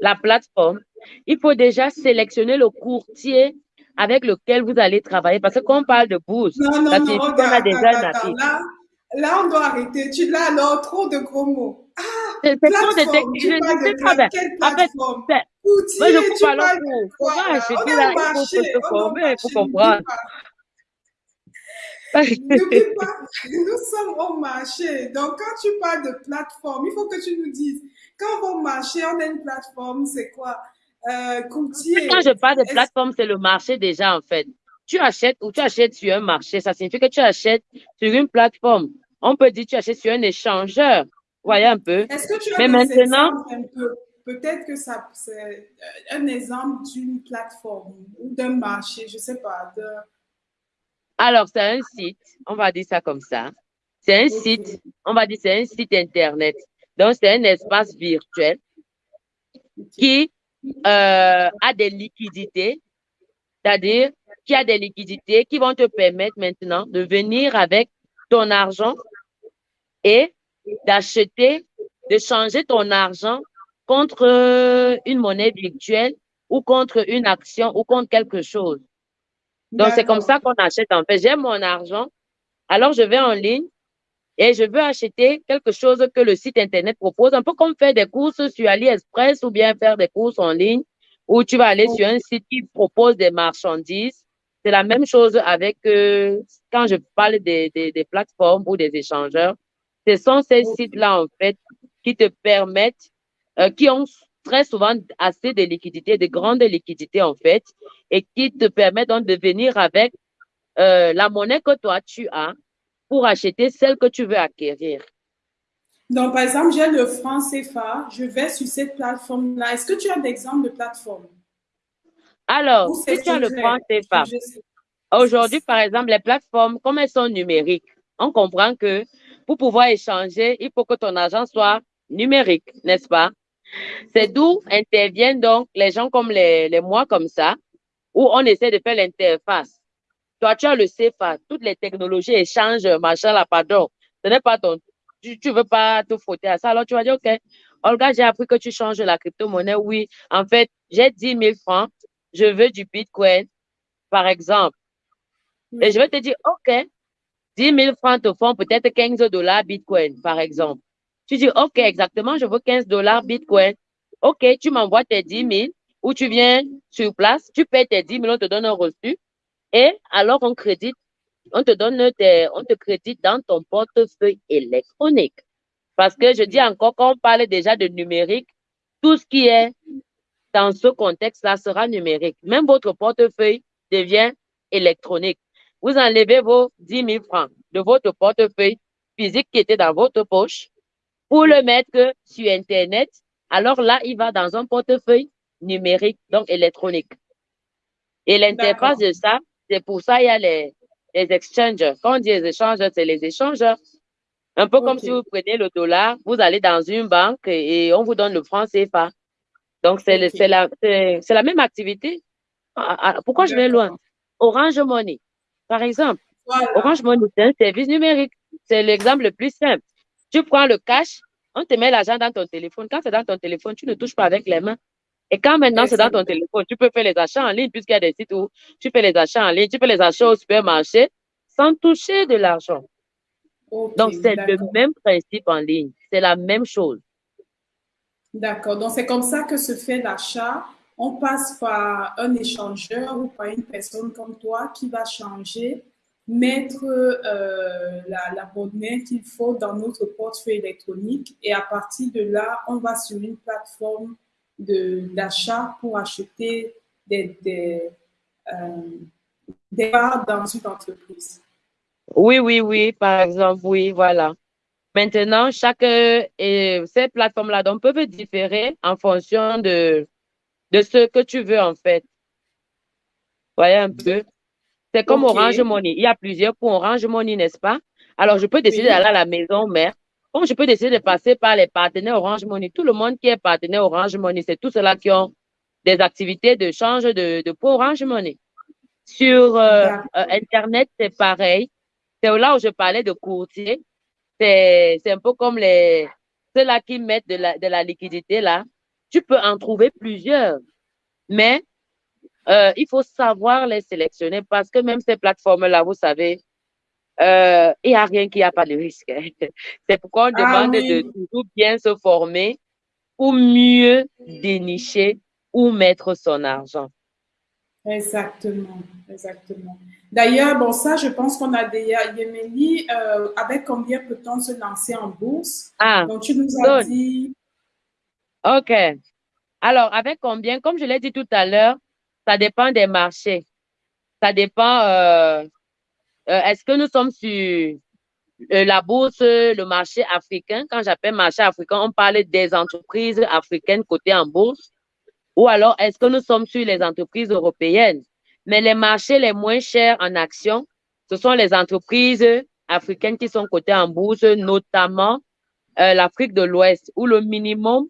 la plateforme. Il faut déjà sélectionner le courtier avec lequel vous allez travailler. Parce que quand on parle de bourse, non, non, non, regarde, déjà attends, là, là, on doit arrêter. Tu l'as alors trop de gros mots. Ah, c'est de pas. En fait, moi, je coupe à l'eau pour acheter là, il faut se former, il faut comprendre. N'oublie pas, nous sommes au marché. Donc, quand tu parles de plateforme, il faut que tu nous dises, quand on va au marché, on a une plateforme, c'est quoi? Euh, courtier. Quand je parle de plateforme, c'est le marché déjà, en fait. Tu achètes ou tu achètes sur un marché, ça signifie que tu achètes sur une plateforme. On peut dire que tu achètes sur un échangeur. Voyez un peu. Est-ce que tu as Mais maintenant, un peu? Peut-être que ça, c'est euh, un exemple d'une plateforme ou d'un marché, je ne sais pas. De... Alors, c'est un site, on va dire ça comme ça. C'est un site, on va dire c'est un site Internet. Donc, c'est un espace virtuel qui euh, a des liquidités, c'est-à-dire qui a des liquidités qui vont te permettre maintenant de venir avec ton argent et d'acheter, de changer ton argent contre euh, une monnaie virtuelle ou contre une action ou contre quelque chose. Donc, c'est comme ça qu'on achète en fait. J'aime mon argent, alors je vais en ligne et je veux acheter quelque chose que le site Internet propose, un peu comme faire des courses sur AliExpress ou bien faire des courses en ligne ou tu vas aller sur un site qui propose des marchandises. C'est la même chose avec euh, quand je parle des, des, plateformes ou des échangeurs. Ce sont ces sites-là, en fait, qui te permettent, euh, qui ont très souvent assez de liquidités, de grandes liquidités, en fait, et qui te permettent donc de venir avec euh, la monnaie que toi tu as pour acheter celle que tu veux acquérir. Donc, par exemple, j'ai le franc CFA, je vais sur cette plateforme-là. Est-ce que tu as d'exemples de plateformes? Alors, si tu as le franc CFA, aujourd'hui, par exemple, les plateformes, comme elles sont numériques, on comprend que pour pouvoir échanger, il faut que ton argent soit numérique, n'est-ce pas? C'est d'où interviennent donc les gens comme les, les moi comme ça, où on essaie de faire l'interface. Toi, tu as le CFA, toutes les technologies échangent, machin là, pardon. Ce n'est pas ton tu ne veux pas te frotter à ça. Alors, tu vas dire, OK, Olga, j'ai appris que tu changes la crypto-monnaie. Oui, en fait, j'ai 10 000 francs. Je veux du Bitcoin, par exemple. Et je vais te dire, OK, 10 000 francs te font peut-être 15 dollars Bitcoin, par exemple. Tu dis, OK, exactement, je veux 15 dollars Bitcoin. OK, tu m'envoies tes 10 000 ou tu viens sur place, tu payes tes 10 000, on te donne un reçu. Et alors, on crédite on te donne on te crédite dans ton portefeuille électronique. Parce que je dis encore, quand on parle déjà de numérique, tout ce qui est dans ce contexte-là sera numérique. Même votre portefeuille devient électronique. Vous enlevez vos 10 000 francs de votre portefeuille physique qui était dans votre poche pour le mettre sur Internet. Alors là, il va dans un portefeuille numérique, donc électronique. Et l'interface de ça, c'est pour ça il y a les, les exchangers. Quand on dit les échangeurs, c'est les échangeurs. Un peu comme si vous prenez le dollar, vous allez dans une banque et, on vous donne le franc CFA. Donc, c'est la, la même activité. Ah, ah, pourquoi je vais loin? Orange Money, par exemple. Orange Money, c'est un service numérique. C'est l'exemple le plus simple. Tu prends le cash, on te met l'argent dans ton téléphone. Quand c'est dans ton téléphone, tu ne touches pas avec les mains. Et quand maintenant c'est dans ton téléphone, tu peux faire les achats en ligne, puisqu'il y a des sites où tu fais les achats en ligne, tu fais les achats au supermarché sans toucher de l'argent. Donc, c'est le même principe en ligne. C'est la même chose. D'accord. Donc, c'est comme ça que se fait l'achat. On passe par un échangeur ou par une personne comme toi qui va changer, mettre euh, la, la monnaie qu'il faut dans notre portefeuille électronique et à partir de là, on va sur une plateforme d'achat pour acheter des, des, euh, parts dans une entreprise. Oui, oui, oui, par exemple, oui, voilà. Maintenant, chaque euh, et ces plateformes-là donc peuvent différer en fonction de, de ce que tu veux en fait. Voyez un peu. C'est comme Orange Money. Il y a plusieurs pour Orange Money, n'est-ce pas? Alors, je peux décider d'aller à la maison mère comme je peux décider de passer par les partenaires Orange Money, tout le monde qui est partenaire Orange Money, c'est tous ceux-là qui ont des activités de change de, de pour Orange Money. Sur euh, euh, Internet, c'est pareil. C'est là où je parlais de courtier. C'est un peu comme les ceux-là qui mettent de la, de la liquidité là. Tu peux en trouver plusieurs, mais euh, il faut savoir les sélectionner parce que même ces plateformes-là, vous savez, euh, il n'y a rien qui a pas de risque. [LAUGHS] C'est pourquoi on ah demande de toujours bien se former pour mieux dénicher où mettre son argent. Exactement, exactement. D'ailleurs, bon, ça, je pense qu'on a déjà, Yemeni, euh, avec combien peut-on se lancer en bourse? Ah, Donc, tu nous as dit. OK. Alors, avec combien? Comme je l'ai dit tout à l'heure, ça dépend des marchés. Ça dépend euh, euh, est-ce que nous sommes sur euh, la bourse, le marché africain? Quand j'appelle marché africain, on parle des entreprises africaines cotées en bourse. Ou alors, est-ce que nous sommes sur les entreprises européennes? Mais les marchés les moins chers en action, ce sont les entreprises africaines qui sont cotées en bourse, notamment l'Afrique de l'Ouest, où le minimum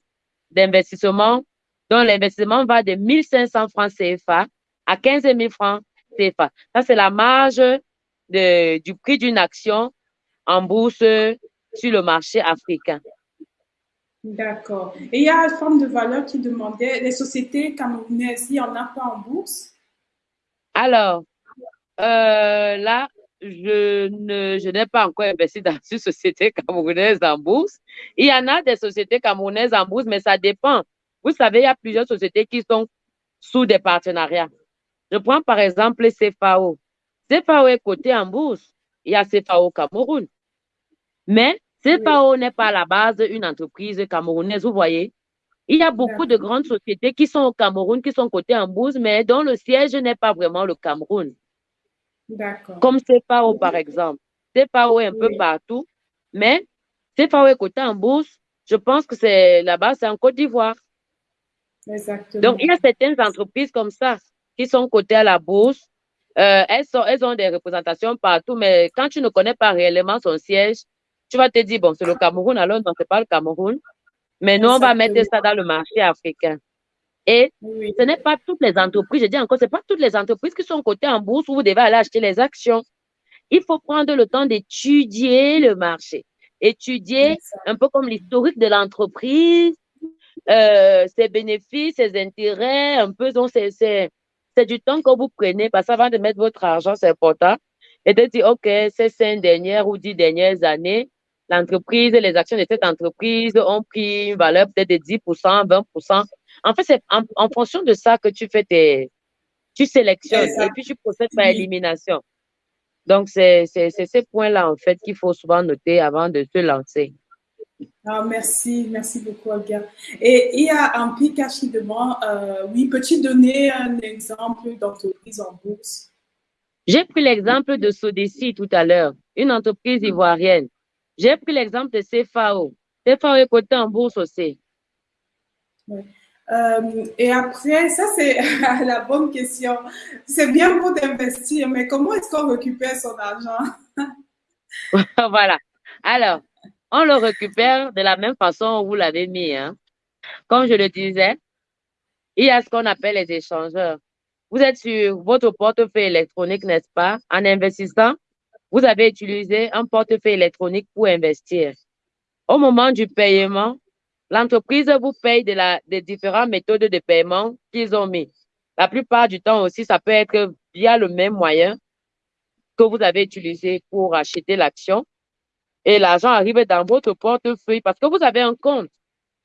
d'investissement, dont l'investissement va de 1500 francs CFA à 15 000 francs CFA. Ça, c'est la marge du prix d'une action en bourse sur le marché africain. D'accord. Et il y a une forme de valeur qui demandait, les sociétés camerounaises, il n'y en a pas en bourse? Alors, euh, là, je ne, je n'ai pas encore investi dans une société camerounaise en bourse. Il y en a des sociétés camerounaises en bourse, mais ça dépend. Vous savez, il y a plusieurs sociétés qui sont sous des partenariats. Je prends par exemple CFAO. CFAO est coté en bourse. Il y a CFAO Cameroun. Mais CFAO n'est pas à la base une entreprise camerounaise, vous voyez. Il y a beaucoup de grandes sociétés qui sont au Cameroun, qui sont cotées en bourse, mais dont le siège n'est pas vraiment le Cameroun. Comme CFAO, par exemple. CFAO est un peu partout, mais CFAO est coté en bourse. Je pense que c'est là-bas, c'est en Côte d'Ivoire. Exactement. Donc, il y a certaines entreprises comme ça qui sont cotées à la bourse. Euh, elles, sont, elles ont des représentations partout, mais quand tu ne connais pas réellement son siège, tu vas te dire, bon, c'est le Cameroun, alors non, c'est pas le Cameroun. Mais nous, on va mettre ça dans le marché africain. Et ce n'est pas toutes les entreprises, je dis encore, ce n'est pas toutes les entreprises qui sont cotées en bourse où vous devez aller acheter les actions. Il faut prendre le temps d'étudier le marché, étudier un peu comme l'historique de l'entreprise, euh, ses bénéfices, ses intérêts, un peu. Donc, c'est du temps que vous prenez parce qu'avant de mettre votre argent, c'est important. Et de dire, OK, ces cinq dernières ou dix dernières années, l'entreprise, les actions de cette entreprise ont pris une valeur peut-être de 10%, 20%. En fait, c'est en, fonction de ça que tu fais tes, tu sélectionnes et puis tu procèdes par élimination. Donc, c'est ces points-là, en fait, qu'il faut souvent noter avant de se lancer. Ah, merci, merci beaucoup, Olga. Et il y a un pic qui demande, euh, oui, peux-tu donner un exemple d'entreprise en bourse? J'ai pris l'exemple de Sodeci tout à l'heure, une entreprise ivoirienne. J'ai pris l'exemple de CFAO. CFAO est coté en bourse aussi. Euh, et après, ça c'est [LAUGHS] la bonne question. C'est bien beau d'investir, mais comment est-ce qu'on récupère son argent? [LAUGHS] voilà. Alors, on le récupère de la même façon où vous l'avez mis. Hein. Comme je le disais, il y a ce qu'on appelle les échangeurs. Vous êtes sur votre portefeuille électronique, n'est-ce pas? En investissant, vous avez utilisé un portefeuille électronique pour investir. Au moment du paiement, l'entreprise vous paye de la, des différentes méthodes de paiement qu'ils ont mis. La plupart du temps aussi, ça peut être via le même moyen que vous avez utilisé pour acheter l'action. Et l'argent arrive dans votre portefeuille parce que vous avez un compte.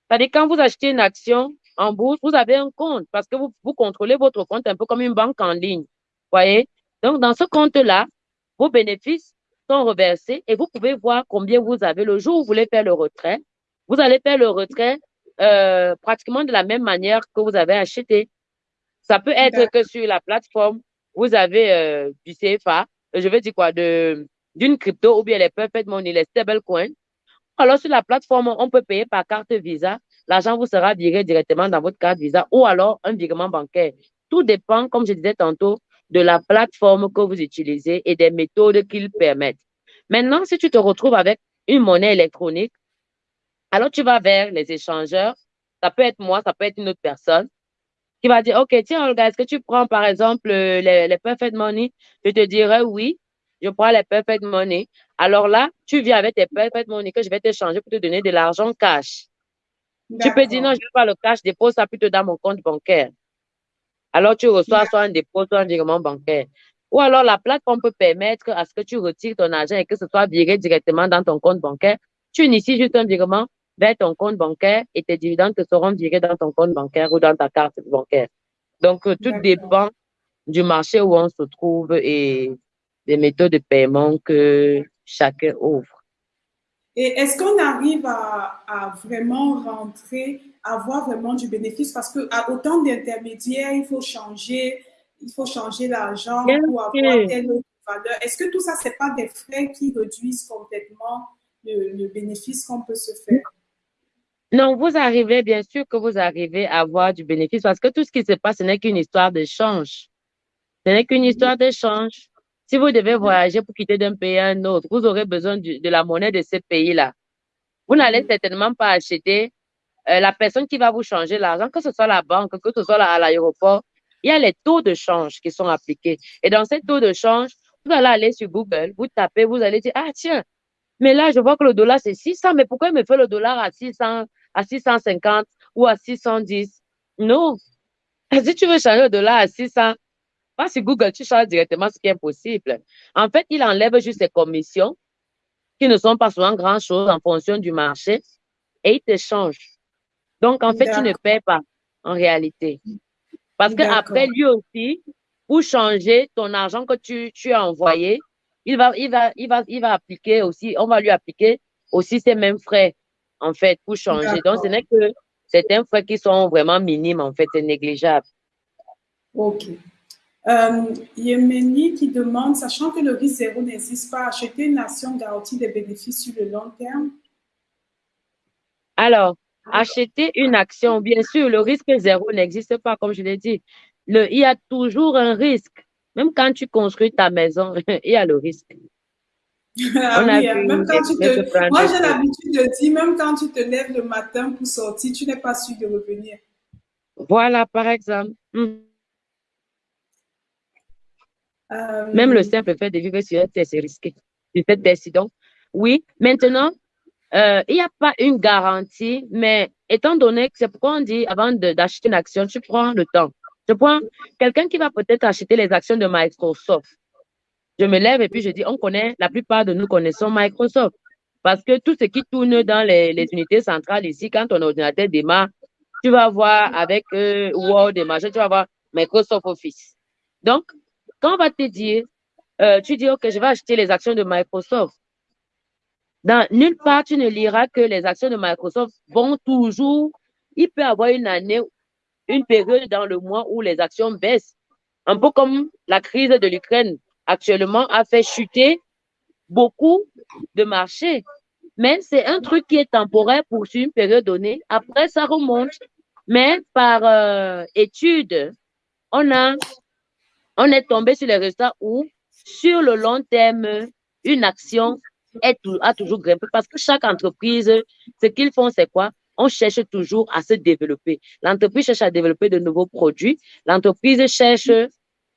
C'est-à-dire quand vous achetez une action en bourse, vous avez un compte parce que vous, vous contrôlez votre compte un peu comme une banque en ligne. Voyez? Donc, dans ce compte-là, vos bénéfices sont reversés et vous pouvez voir combien vous avez le jour où vous voulez faire le retrait. Vous allez faire le retrait euh, pratiquement de la même manière que vous avez acheté. Ça peut être que sur la plateforme, vous avez euh, du CFA, je veux dire quoi, de d'une crypto ou bien les perfect money, les stablecoins. Alors sur la plateforme, on peut payer par carte Visa. L'argent vous sera viré directement dans votre carte Visa ou alors un virement bancaire. Tout dépend, comme je disais tantôt, de la plateforme que vous utilisez et des méthodes qu'ils permettent. Maintenant, si tu te retrouves avec une monnaie électronique, alors tu vas vers les échangeurs. Ça peut être moi, ça peut être une autre personne qui va dire, OK, tiens, Olga, est-ce que tu prends par exemple les, les Perfect Money? Je te dirais oui, je prends les Perfect Money. Alors là, tu viens avec tes Perfect Money que je vais t'échanger pour te donner de l'argent cash. Tu peux dire non, je ne veux pas le cash, dépose ça plutôt dans mon compte bancaire. Alors, tu reçois soit un dépôt, soit un virement bancaire. Ou alors, la plateforme peut permettre à ce que tu retires ton argent et que ce soit viré directement dans ton compte bancaire. Tu inities juste un virement vers ton compte bancaire et tes dividendes te seront virés dans ton compte bancaire ou dans ta carte bancaire. Donc, euh, tout dépend du marché où on se trouve et des méthodes de paiement que chacun ouvre. Et est-ce qu'on arrive à, vraiment rentrer, à avoir vraiment du bénéfice? Parce qu'à autant d'intermédiaires, il faut changer, il faut changer l'argent pour avoir telle autre valeur. Est-ce que tout ça, ce n'est pas des frais qui réduisent complètement le, bénéfice qu'on peut se faire? Non, vous arrivez, bien sûr que vous arrivez à avoir du bénéfice parce que tout ce qui se passe, ce n'est qu'une histoire d'échange. Ce n'est qu'une histoire d'échange. Si vous devez voyager pour quitter d'un pays à un autre, vous aurez besoin de, la monnaie de ce pays-là. Vous n'allez mm. certainement pas acheter euh, la personne qui va vous changer l'argent, que ce soit la banque, que ce soit à l'aéroport. Il y a les taux de change qui sont appliqués. Et dans ces taux de change, vous allez aller sur Google, vous tapez, vous allez dire, ah tiens, mais là, je vois que le dollar, c'est 600, mais pourquoi il me fait le dollar à 600, à 650 ou à 610? Non. [LAUGHS] Si tu veux changer le dollar à 600, pas sur Google, tu changes directement ce qui est possible. En fait, il enlève juste ses commissions, qui ne sont pas souvent grand-chose en fonction du marché, et il te change. Donc, en fait, tu ne paies pas en réalité. Parce qu'après, lui aussi, pour changer ton argent que tu, tu as envoyé, il va, il, va, il, va, il va appliquer aussi, on va lui appliquer aussi ces mêmes frais, en fait, pour changer. Donc, ce n'est que certains frais qui sont vraiment minimes, en fait, c'est négligeable. OK. Euh, Yemeni qui demande, sachant que le risque zéro n'existe pas, acheter une action garantie des bénéfices sur le long terme? Alors, acheter une action, bien sûr, le risque zéro n'existe pas, comme je l'ai dit. Le, il y a toujours un risque. Même quand tu construis ta maison, [LAUGHS] il y a le risque. Ah même quand tu te... Moi, j'ai l'habitude de dire, même quand tu te lèves le matin pour sortir, tu n'es pas sûr de revenir. Voilà, par exemple. Hmm. Euh, même le simple fait de vivre sur un terre, c'est risqué. Du fait décidant. Oui, maintenant, euh, il n'y a pas une garantie, mais étant donné que c'est pourquoi on dit avant d'acheter une action, tu prends le temps. Je prends quelqu'un qui va peut-être acheter les actions de Microsoft. Je me lève et puis je dis, on connaît, la plupart de nous connaissons Microsoft. Parce que tout ce qui tourne dans les, unités centrales ici, quand ton ordinateur démarre, tu vas voir avec euh, Word et machin, tu vas voir Microsoft Office. Donc, quand on va te dire, euh, tu dis, OK, je vais acheter les actions de Microsoft. Dans nulle part, tu ne liras que les actions de Microsoft vont toujours, il peut y avoir une année une période dans le mois où les actions baissent. Un peu comme la crise de l'Ukraine actuellement a fait chuter beaucoup de marchés. Mais c'est un truc qui est temporaire pour une période donnée. Après, ça remonte. Mais par euh, étude, on, a, on est tombé sur les résultats où, sur le long terme, une action est, a toujours grimpé parce que chaque entreprise, ce qu'ils font, c'est quoi? on cherche toujours à se développer. L'entreprise cherche à développer de nouveaux produits. L'entreprise cherche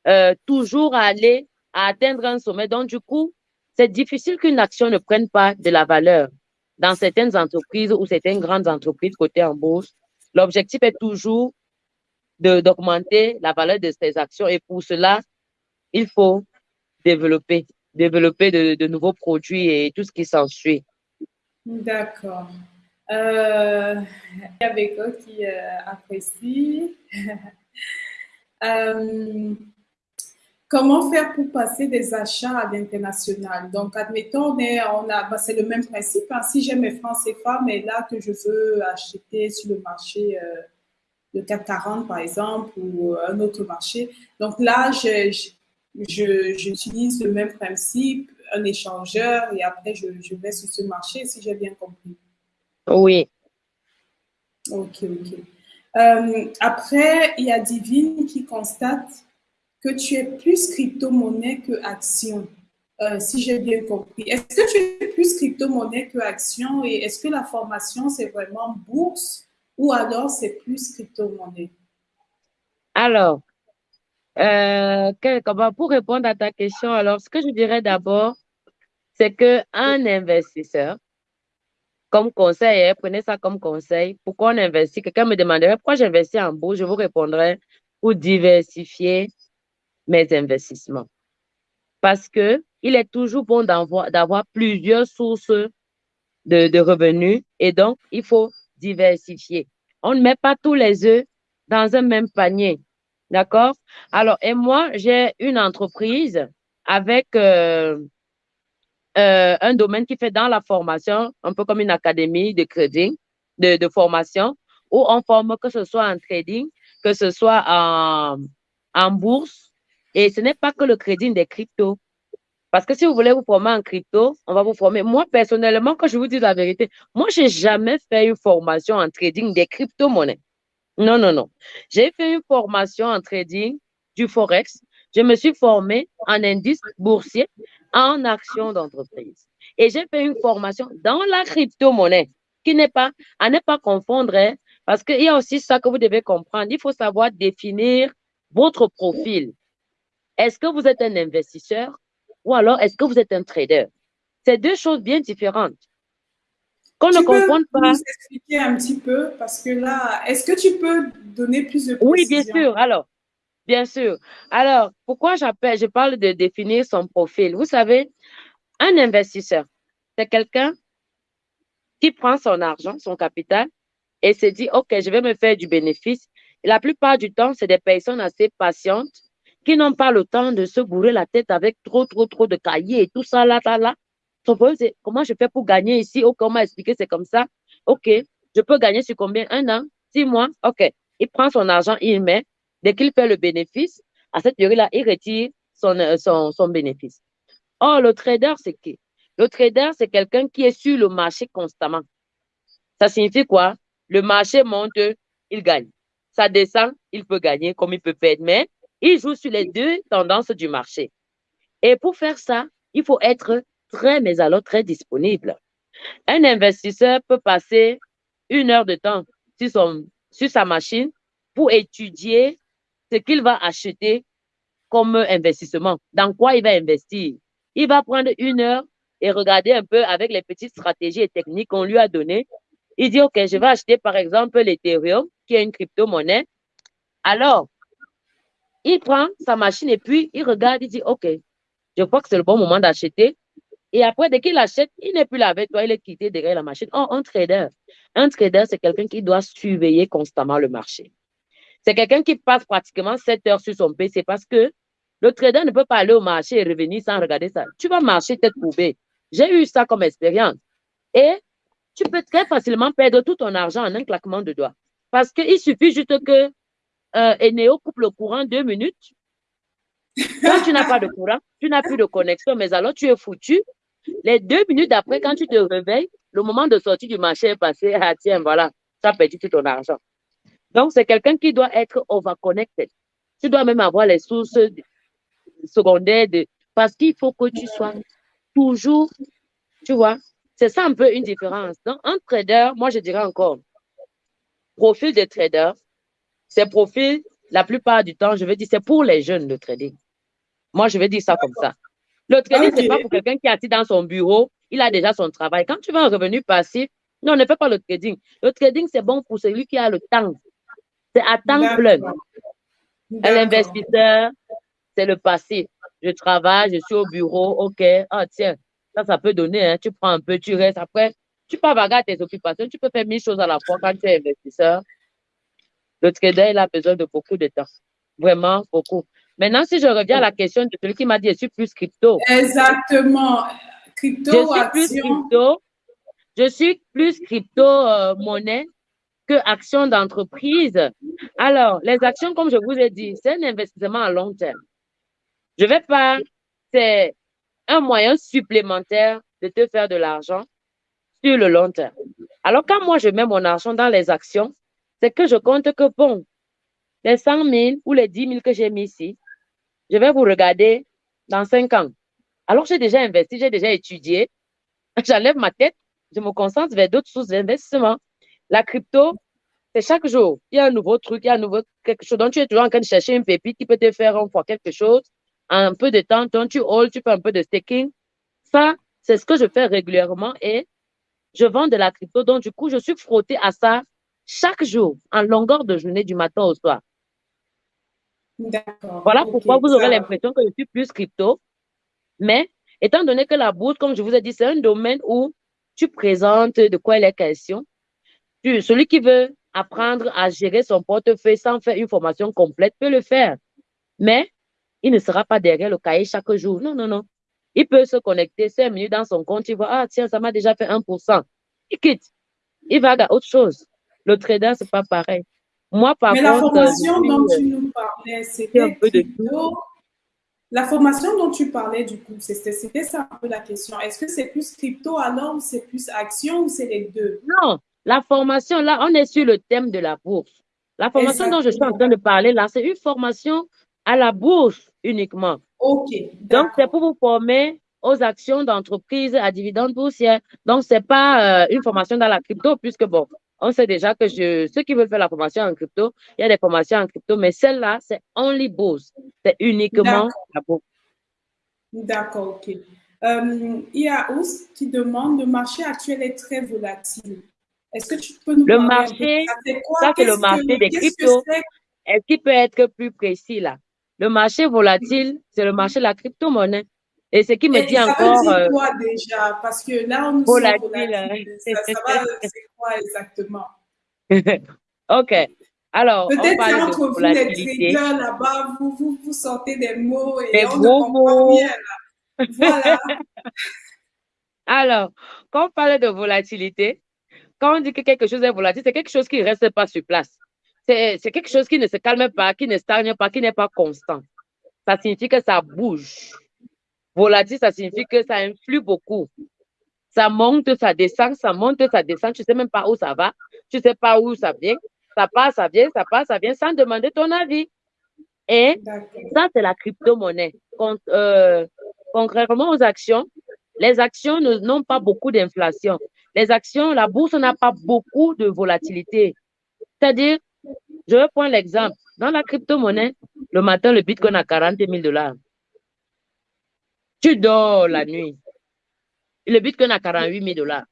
euh, toujours à aller à atteindre un sommet. Donc, du coup, c'est difficile qu'une action ne prenne pas de la valeur. Dans certaines entreprises ou certaines grandes entreprises cotées en bourse, l'objectif est toujours d'augmenter la valeur de ces actions. Et pour cela, il faut développer, développer de, de nouveaux produits et tout ce qui s'ensuit. D'accord. Euh, il y a Beko qui euh, apprécie. [LAUGHS] euh, comment faire pour passer des achats à l'international? Donc, admettons, on a, bah, c'est le même principe. Hein. Si j'ai mes francs CFA, mais là que je veux acheter sur le marché euh, de 440, par exemple, ou un autre marché. Donc là, je, j'utilise le même principe, un échangeur, et après, je, je vais sur ce marché, si j'ai bien compris. Oui. Ok, ok. Euh, après, il y a Divine qui constate que tu es plus crypto-monnaie que action, euh, si j'ai bien compris. Est-ce que tu es plus crypto-monnaie que action et est-ce que la formation, c'est vraiment bourse ou alors c'est plus crypto-monnaie? Alors, euh, pour répondre à ta question, alors ce que je dirais d'abord, c'est qu'un investisseur comme conseil, hein, prenez ça comme conseil. Pourquoi on investit? Quelqu'un me demanderait pourquoi j'investis en bourse? Je vous répondrai pour diversifier mes investissements. Parce que il est toujours bon d'avoir plusieurs sources de, de revenus et donc il faut diversifier. On ne met pas tous les œufs dans un même panier. D'accord? Alors, et moi, j'ai une entreprise avec euh, euh, un domaine qui fait dans la formation, un peu comme une académie de trading, de, formation, où on forme que ce soit en trading, que ce soit en, en bourse. Et ce n'est pas que le trading des cryptos. Parce que si vous voulez vous former en crypto, on va vous former. Moi, personnellement, quand je vous dis la vérité, moi, j'ai jamais fait une formation en trading des crypto-monnaies. Non, non, non. J'ai fait une formation en trading du Forex. Je me suis formée en indice boursier en action d'entreprise. Et j'ai fait une formation dans la crypto-monnaie qui n'est pas, à ne pas confondre, hein, parce qu'il y a aussi ça que vous devez comprendre. Il faut savoir définir votre profil. Est-ce que vous êtes un investisseur? Ou alors est-ce que vous êtes un trader? C'est deux choses bien différentes. Qu'on ne comprend pas. Nous expliquer un petit peu parce que là, est-ce que tu peux donner plus de précision? Oui, bien sûr. Alors, Bien sûr. Alors, pourquoi j'appelle, je parle de définir son profil? Vous savez, un investisseur, c'est quelqu'un qui prend son argent, son capital, et se dit, OK, je vais me faire du bénéfice. la plupart du temps, c'est des personnes assez patientes qui n'ont pas le temps de se bourrer la tête avec trop, trop, trop de cahiers et tout ça, là, là, là. Comment je fais pour gagner ici? Oh, comment expliquer, c'est comme ça. OK, je peux gagner sur combien? Un an? Six mois? OK. Il prend son argent, il met. Dès qu'il fait le bénéfice, à cette période-là, il retire son, euh, son, son bénéfice. Oh, le trader, c'est qui? Le trader, c'est quelqu'un qui est sur le marché constamment. Ça signifie quoi? Le marché monte, il gagne. Ça descend, il peut gagner comme il peut perdre. Mais il joue sur les deux tendances du marché. Et pour faire ça, il faut être très, mais alors très disponible. Un investisseur peut passer une heure de temps sur, sur sa machine pour étudier ce qu'il va acheter comme investissement. Dans quoi il va investir? Il va prendre une heure et regarder un peu avec les petites stratégies et techniques qu'on lui a données. Il dit, OK, je vais acheter par exemple l'Ethereum, qui est une crypto-monnaie. Alors, il prend sa machine et puis il regarde, il dit, OK, je crois que c'est le bon moment d'acheter. Et après, dès qu'il achète, il n'est plus là avec toi, il est quitté derrière la machine. Oh, un trader. Un trader, c'est quelqu'un qui doit surveiller constamment le marché. C'est quelqu'un qui passe pratiquement 7 heures sur son PC parce que le trader ne peut pas aller au marché et revenir sans regarder ça. Tu vas marcher tête courbée. J'ai eu ça comme expérience. Et tu peux très facilement perdre tout ton argent en un claquement de doigts. Parce qu'il suffit juste que euh, Eneo coupe le courant deux minutes. Quand tu n'as pas de courant, tu n'as plus de connexion, mais alors tu es foutu. Les deux minutes après, quand tu te réveilles, le moment de sortie du marché est passé. Ah tiens, voilà, tu as perdu tout ton argent. Donc, c'est quelqu'un qui doit être overconnected. Tu dois même avoir les sources secondaires de, parce qu'il faut que tu sois toujours, tu vois, c'est ça un peu une différence. Donc, un trader, moi, je dirais encore, profil de trader, ces profils, la plupart du temps, je veux dire, c'est pour les jeunes, le trading. Moi, je vais dire ça comme ça. Le trading, ce n'est pas pour quelqu'un qui est assis dans son bureau, il a déjà son travail. Quand tu veux un revenu passif, non, ne fais pas le trading. Le trading, c'est bon pour celui qui a le temps. C'est à temps plein. L'investisseur, c'est le passif. Je travaille, je suis au bureau, OK. Ah, tiens, ça, ça peut donner. Hein. Tu prends un peu, tu restes. Après, tu peux avoir tes occupations. Tu peux faire mille choses à la fois quand tu es investisseur. Le trader, il a besoin de beaucoup de temps. Vraiment beaucoup. Maintenant, si je reviens à la question de celui qui m'a dit, je suis plus crypto. Exactement. Crypto, je suis plus crypto. Je suis plus crypto euh, monnaie que action d'entreprise. Alors, les actions, comme je vous ai dit, c'est un investissement à long terme. Je vais pas, c'est un moyen supplémentaire de te faire de l'argent sur le long terme. Alors, quand moi, je mets mon argent dans les actions, c'est que je compte que, bon, les 100 000 ou les 10 000 que j'ai mis ici, je vais vous regarder dans 5 ans. Alors, j'ai déjà investi, j'ai déjà étudié. [LAUGHS] J'enlève ma tête, je me concentre vers d'autres sources d'investissement. La crypto, c'est chaque jour. Il y a un nouveau truc, il y a un nouveau quelque chose dont tu es toujours en train de chercher une pépite qui peut te faire un fois quelque chose. un peu de temps, quand tu hold, tu fais un peu de staking. Ça, c'est ce que je fais régulièrement et je vends de la crypto. Donc, du coup, je suis frottée à ça chaque jour, en longueur de journée, du matin au soir. Voilà pourquoi vous aurez l'impression que je suis plus crypto. Mais étant donné que la bourse, comme je vous ai dit, c'est un domaine où tu présentes de quoi il est question. Tu, celui qui veut apprendre à gérer son portefeuille sans faire une formation complète peut le faire. Mais il ne sera pas derrière le cahier chaque jour. Non, non, non. Il peut se connecter cinq minutes dans son compte. Il voit, ah tiens, ça m'a déjà fait 1%. Il quitte. Il va à autre chose. Le trader, c'est pas pareil. Moi, par Mais la formation dont tu nous parlais, c'était un peu de tout. La formation dont tu parlais, du coup, c'était ça un peu la question. Est-ce que c'est plus crypto alors ou c'est plus action ou c'est les deux? Non, la formation, là, on est sur le thème de la bourse. La formation dont je suis en train de parler, là, c'est une formation à la bourse uniquement. OK. Donc, c'est pour vous former aux actions d'entreprise à dividendes boursiers. Donc, ce n'est pas euh, une formation dans la crypto, puisque, bon, on sait déjà que je, ceux qui veulent faire la formation en crypto, il y a des formations en crypto, mais celle-là, c'est only bourse. C'est uniquement la bourse. D'accord, ok. Euh, il y a Ous qui demande, le marché actuel est très volatile. Est-ce que tu peux nous le marché, ça? C'est le marché des cryptos. Est-ce qu'il peut être plus précis là? Le marché volatile, c'est le marché de la crypto-monnaie. Et ce qui me dit ça encore. Veut dire euh, quoi déjà? Parce que là, on nous volatile. volatile. Ça, ça va, [LAUGHS] c'est quoi exactement? OK. Alors, Peut-être entre vous, les traders là-bas, vous, vous, vous, sortez des mots et on ne comprend rien. Voilà. [LAUGHS] Alors, quand on parle de volatilité, quand on dit que quelque chose est volatile, c'est quelque chose qui ne reste pas sur place. C'est quelque chose qui ne se calme pas, qui ne stagne pas, qui n'est pas constant. Ça signifie que ça bouge. Volatile, ça signifie que ça influe beaucoup. Ça monte, ça descend, ça monte, ça descend. Tu ne sais même pas où ça va. Tu ne sais pas où ça vient. Ça passe, ça vient, ça passe, ça vient sans demander ton avis. Et ça, c'est la crypto-monnaie. Euh, concrètement aux actions, les actions n'ont pas beaucoup d'inflation. Les actions, la bourse n'a pas beaucoup de volatilité. C'est-à-dire, je vais prendre l'exemple. Dans la crypto-monnaie, le matin, le bitcoin a 40 000 dollars. Tu dors la nuit. Le bitcoin a 48 000 dollars.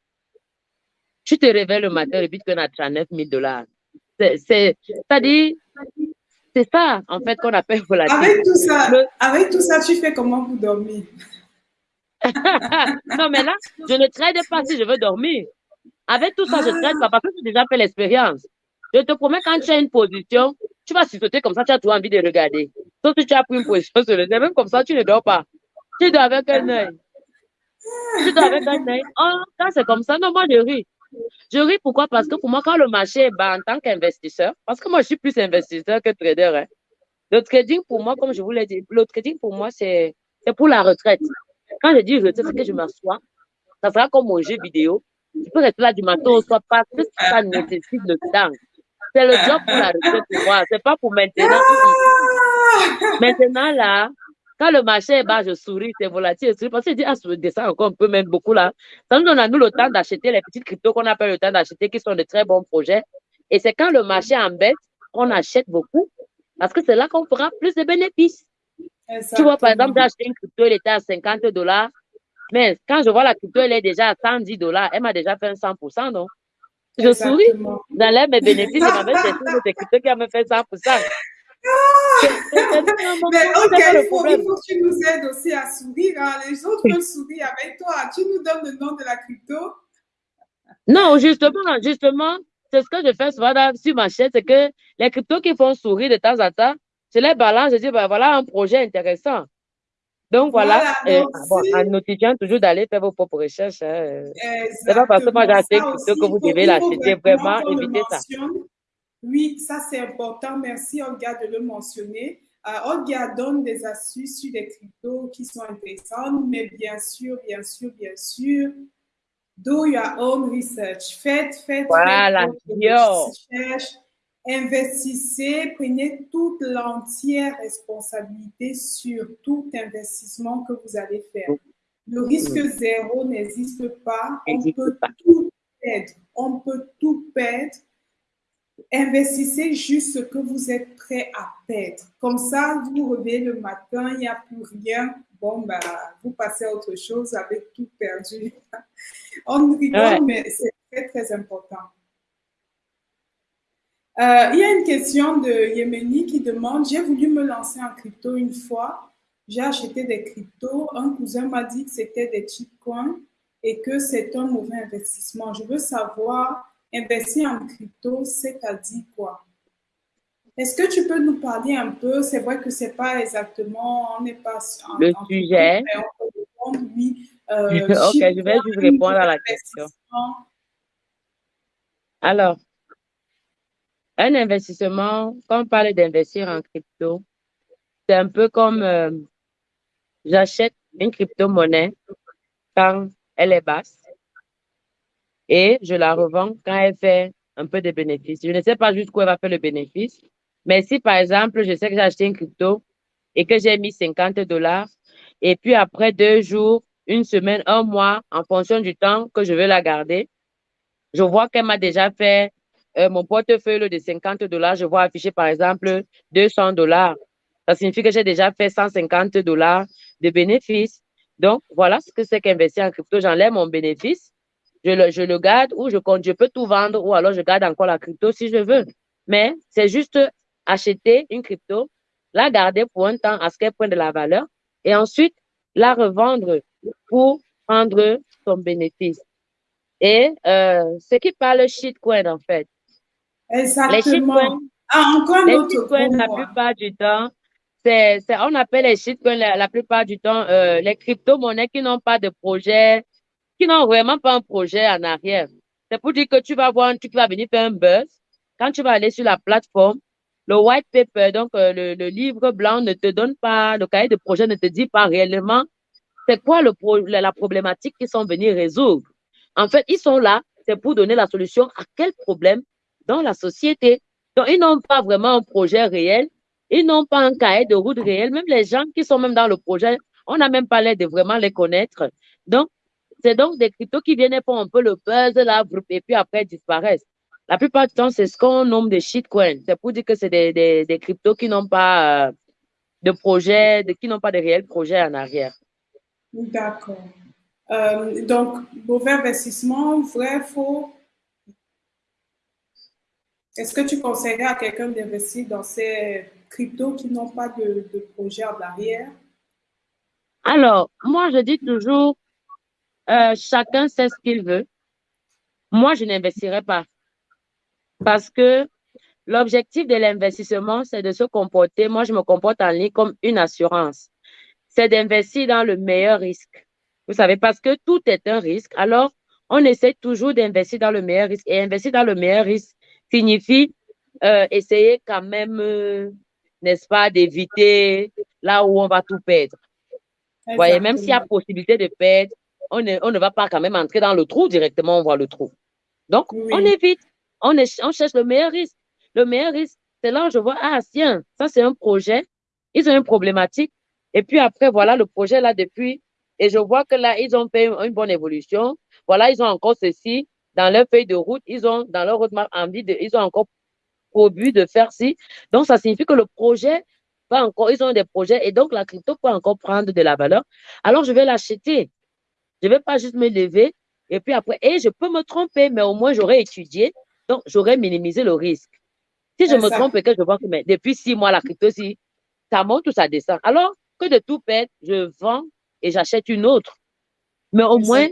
Tu te réveilles le matin, le bitcoin a 39 000 dollars. C'est-à-dire, c'est ça, en fait, qu'on appelle volatilité. Avec tout ça, avec tout ça, tu fais comment pour dormir? [LAUGHS] non, mais là, je ne trade pas si je veux dormir. Avec tout ça, je ne trade pas parce que j'ai déjà fait l'expérience. Je te promets, quand tu as une position, tu vas sauter comme ça, tu as toujours envie de regarder. Sauf que tu as pris une position sur le même comme ça, tu ne dors pas. Tu dors avec un œil. Tu dors avec un œil. Oh, quand c'est comme ça, non, moi, je ris. Je ris pourquoi? Parce que pour moi, quand le marché est bas en tant qu'investisseur, parce que moi, je suis plus investisseur que trader. Hein. Le trading, pour moi, comme je vous l'ai dit, le trading, pour moi, c'est pour la retraite. Quand je dis retraite, c'est que je m'assois. Ça sera comme mon jeu vidéo. Je peux rester là du matin au soir parce que ça nécessite le temps. C'est le job pour la retraite pour moi. C'est pas pour maintenant. Maintenant, là, quand le marché est bas, je souris, c'est volatile, je souris parce que je dis, ah, ça descend encore un peu, même beaucoup là. Ça nous donne à nous le temps d'acheter les petites cryptos qu'on appelle le temps d'acheter, qui sont de très bons projets. Et c'est quand le marché embête qu'on achète beaucoup, parce que c'est là qu'on fera plus de bénéfices. Tu vois, par exemple, j'ai acheté une crypto, elle était à 50 dollars. Mais quand je vois la crypto, elle est déjà à 110 dollars. Elle m'a déjà fait un 100%, non? Je souris. Dans mes bénéfices, je m'avais acheté une crypto qui m'a fait 100%. Mais ok, il faut, il faut, que tu nous aides aussi à sourire. Hein. Les autres veulent sourire avec toi. Tu nous donnes le nom de la crypto? Non, justement, justement, c'est ce que je fais souvent sur ma chaîne, c'est que les cryptos qui font sourire de temps en temps, je les balance, je dis, ben, voilà un projet intéressant. Donc voilà, euh, bon, en notifiant toujours d'aller faire vos propres recherches. Hein. C'est pas parce que moi j'ai acheté que vous devez l'acheter, vraiment, évitez ça. Oui, ça c'est important. Merci Olga de le mentionner. Euh, Olga donne des astuces sur les cryptos qui sont intéressantes, mais bien sûr, bien sûr, bien sûr, do your own research. Faites, faites, voilà, faites Investissez, prenez toute l'entière responsabilité sur tout investissement que vous allez faire. Le risque zéro n'existe pas. On peut tout perdre. On peut tout perdre. Investissez juste ce que vous êtes prêt à perdre. Comme ça, vous revenez le matin, il n'y a plus rien. Bon, bah, vous passez à autre chose avec tout perdu. [LAUGHS] On rigole, mais c'est très, très important. Euh, il y a une question de Yémeni qui demande, j'ai voulu me lancer en crypto une fois, j'ai acheté des cryptos, un cousin m'a dit que c'était des coins et que c'est un mauvais investissement. Je veux savoir, investir en crypto, c'est-à-dire quoi? Est-ce que tu peux nous parler un peu? C'est vrai que c'est pas exactement, on n'est pas en, le sujet? mais on peut répondre, oui. Euh, ok, je vais juste répondre à la question. Alors, un investissement, quand on parle d'investir en crypto, c'est un peu comme euh, j'achète une crypto-monnaie quand elle est basse et je la revends quand elle fait un peu de bénéfice. Je ne sais pas jusqu'où elle va faire le bénéfice, mais si par exemple, je sais que j'ai acheté une crypto et que j'ai mis 50 dollars et puis après deux jours, une semaine, un mois, en fonction du temps que je veux la garder, je vois qu'elle m'a déjà fait euh, mon portefeuille de 50 dollars, je vois afficher par exemple 200 dollars. Ça signifie que j'ai déjà fait 150 dollars de bénéfices. Donc, voilà ce que c'est qu'investir en crypto. J'enlève mon bénéfice, je le, je le garde ou je compte, je peux tout vendre ou alors je garde encore la crypto si je veux. Mais c'est juste acheter une crypto, la garder pour un temps à ce qu'elle prenne de la valeur et ensuite la revendre pour prendre son bénéfice. Et euh, ce qui parle shitcoin, en fait, Exactement. Ah, encore les autre shitcoins, la plupart du temps, on appelle les shitcoins la, la plupart du temps euh, les crypto-monnaies qui n'ont pas de projet, qui n'ont vraiment pas un projet en arrière. C'est pour dire que tu vas voir un truc qui va venir faire un buzz. Quand tu vas aller sur la plateforme, le white paper, donc euh, le, le, livre blanc ne te donne pas, le cahier de projet ne te dit pas réellement c'est quoi le la problématique qu'ils sont venus résoudre. En fait, ils sont là, c'est pour donner la solution à quel problème dans la société. Donc, ils n'ont pas vraiment un projet réel, ils n'ont pas un cahier de route réel. Même les gens qui sont même dans le projet, on n'a même pas l'air de vraiment les connaître. Donc, c'est donc des cryptos qui viennent pour un peu le buzz, là, et puis après disparaissent. La plupart du temps, c'est ce qu'on nomme des shitcoins. C'est pour dire que c'est des, des, des, cryptos qui n'ont pas euh, de projet, de, qui n'ont pas de réels projets en arrière. D'accord. Euh, donc, mauvais investissement, vrai, faux? Est-ce que tu conseillerais à quelqu'un d'investir dans ces cryptos qui n'ont pas de, de projet en arrière? Alors, moi, je dis toujours, euh, chacun sait ce qu'il veut. Moi, je n'investirai pas. Parce que l'objectif de l'investissement, c'est de se comporter. Moi, je me comporte en ligne comme une assurance. C'est d'investir dans le meilleur risque. Vous savez, parce que tout est un risque. Alors, on essaie toujours d'investir dans le meilleur risque. Et investir dans le meilleur risque signifie euh, essayer quand même, euh, n'est-ce pas, d'éviter là où on va tout perdre. Vous voyez, même s'il y a possibilité de perdre, on ne, on ne va pas quand même entrer dans le trou directement, on voit le trou. Donc, on évite, on, on cherche le meilleur risque. Le meilleur risque, c'est là où je vois, ah, tiens, ça c'est un projet, ils ont une problématique. Et puis après, voilà le projet là depuis, et je vois que là, ils ont fait une bonne évolution. Voilà, ils ont encore ceci dans leur feuille de route, ils ont dans leur roadmap envie de, ils ont encore pour but de faire ci. Donc, ça signifie que le projet va encore, ils ont des projets et donc la crypto peut encore prendre de la valeur. Alors, je vais l'acheter. Je ne vais pas juste me lever et puis après, et je peux me tromper, mais au moins j'aurais étudié, donc j'aurais minimisé le risque. Si je me trompe et que je vois que mais depuis six mois, la crypto, si ça monte ou ça descend, alors que de tout perdre, je vends et j'achète une autre. Mais au moins,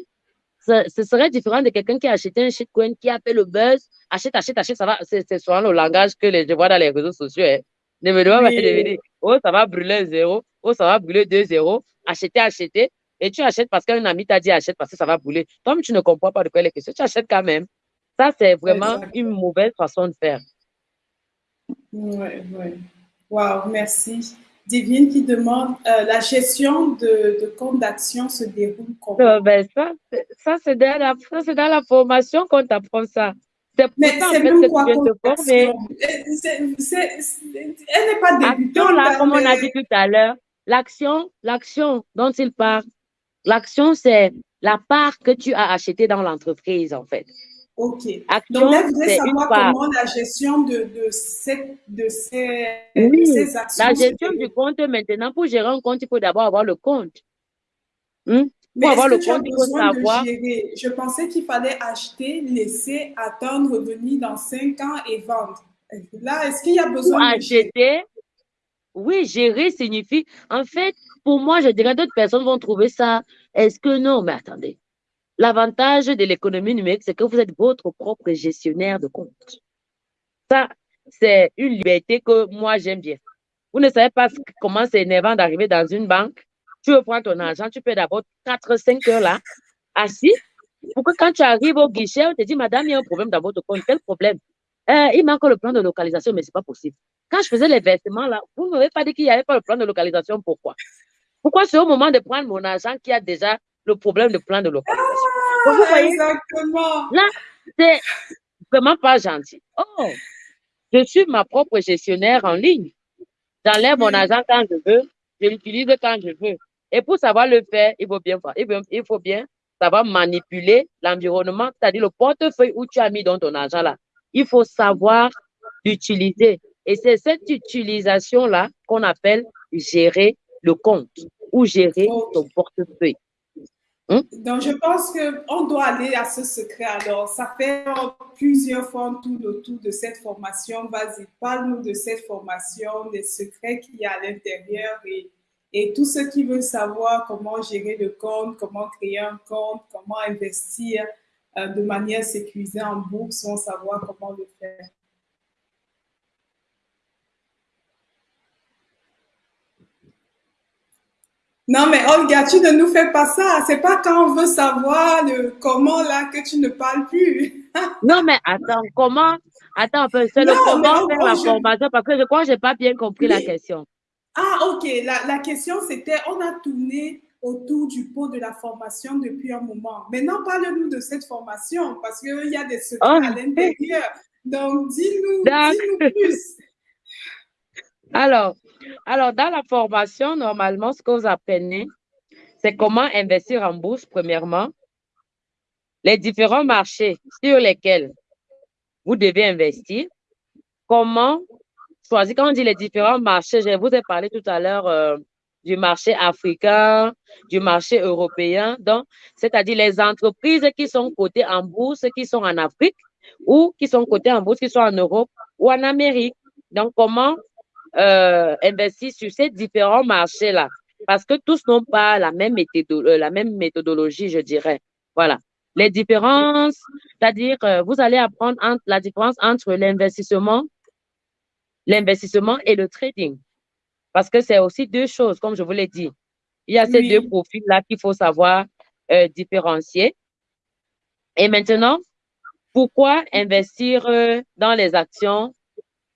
ce, serait différent de quelqu'un qui a acheté un shitcoin, qui a fait le buzz, achète, achète, achète, ça va, c'est souvent le langage que les, je vois dans les réseaux sociaux. Hein. Ne me demande pas oh, ça va brûler un zéro, oh, ça va brûler deux zéros, acheter, acheter. Et tu achètes parce qu'un ami t'a dit achète parce que ça va brûler. Toi, tu ne comprends pas de quoi il est question. Tu achètes quand même. Ça, c'est vraiment une mauvaise façon de faire. Oui, oui. Wow, merci. Divine qui demande euh, la gestion de, de compte d'action se déroule comment? Euh, ben ça, ça c'est dans, la, dans la formation qu'on t'apprend ça. C'est Mais c'est même quoi que tu viens Elle n'est pas débutante. là, comme on a dit tout à l'heure, l'action, l'action dont il parle, L'action, c'est la part que tu as achetée dans l'entreprise, en fait. OK. Action, Donc, là, vous voulez savoir comment la gestion de, de, ces, de, ces, oui, ces actions. La gestion du compte, maintenant, pour gérer un compte, il faut d'abord avoir le compte. Hmm? Mais pour avoir le compte, il faut savoir. Gérer? Je pensais qu'il fallait acheter, laisser, attendre, revenir dans cinq ans et vendre. Là, est-ce qu'il y a besoin pour de acheter? Oui, gérer signifie, en fait, pour moi, je dirais d'autres personnes vont trouver ça. Est-ce que non? Mais attendez. L'avantage de l'économie numérique, c'est que vous êtes votre propre gestionnaire de compte. Ça, c'est une liberté que moi, j'aime bien. Vous ne savez pas comment c'est énervant d'arriver dans une banque. Tu veux prendre ton argent, tu peux d'abord 4-5 heures là, assis, pour que quand tu arrives au guichet, on te dit, madame, il y a un problème dans votre compte. Quel problème? Euh, il manque le plan de localisation, mais ce n'est pas possible. Quand je faisais les versements là, vous ne m'avez pas dit qu'il n'y avait pas le plan de localisation. Pourquoi? Pourquoi c'est au moment de prendre mon argent qu'il y a déjà le problème de plan de localisation? Ah, exactement. Là, c'est vraiment pas gentil. Oh, je suis ma propre gestionnaire en ligne. J'enlève mon argent quand je veux, je l'utilise quand je veux. Et pour savoir le faire, il faut bien, il faut bien savoir manipuler l'environnement, c'est-à-dire le portefeuille où tu as mis dans ton argent là. Il faut savoir l'utiliser. Et c'est cette utilisation-là qu'on appelle gérer le compte ou gérer ton portefeuille. Hein? Donc, je pense qu'on doit aller à ce secret. Alors, ça fait plusieurs fois tout le tour de cette formation. Vas-y, parle-nous de cette formation, des secrets qu'il y a à l'intérieur et, et tous ceux qui veulent savoir comment gérer le compte, comment créer un compte, comment investir euh, de manière sécurisée en bourse vont savoir comment le faire. Non, mais Olga, tu ne nous fais pas ça. C'est pas quand on veut savoir le comment là que tu ne parles plus. [LAUGHS] non, mais attends, comment? Attends c'est le comment faire la formation? Parce que je crois que je n'ai pas bien compris la question. Ah, ok. La, la question, c'était on a tourné autour du pot de la formation depuis un moment. Maintenant, parle-nous de cette formation parce qu'il y a des secrets à oh. l'intérieur. Donc, dis-nous dis plus. Alors, alors, dans la formation, normalement, ce que vous c'est comment investir en bourse, premièrement, les différents marchés sur lesquels vous devez investir, comment choisir, quand on dit les différents marchés, je vous ai parlé tout à l'heure euh, du marché africain, du marché européen, donc, c'est-à-dire les entreprises qui sont cotées en bourse, qui sont en Afrique, ou qui sont cotées en bourse, qui sont en Europe ou en Amérique. Donc, comment euh, investir sur ces différents marchés-là? Parce que tous n'ont pas la même, euh, la même méthodologie, je dirais. Voilà. Les différences, c'est-à-dire, euh, vous allez apprendre la différence entre l'investissement, l'investissement et le trading. Parce que c'est aussi deux choses, comme je vous l'ai dit. Il y a ces deux profils-là qu'il faut savoir euh, différencier. Et maintenant, pourquoi investir euh, dans les actions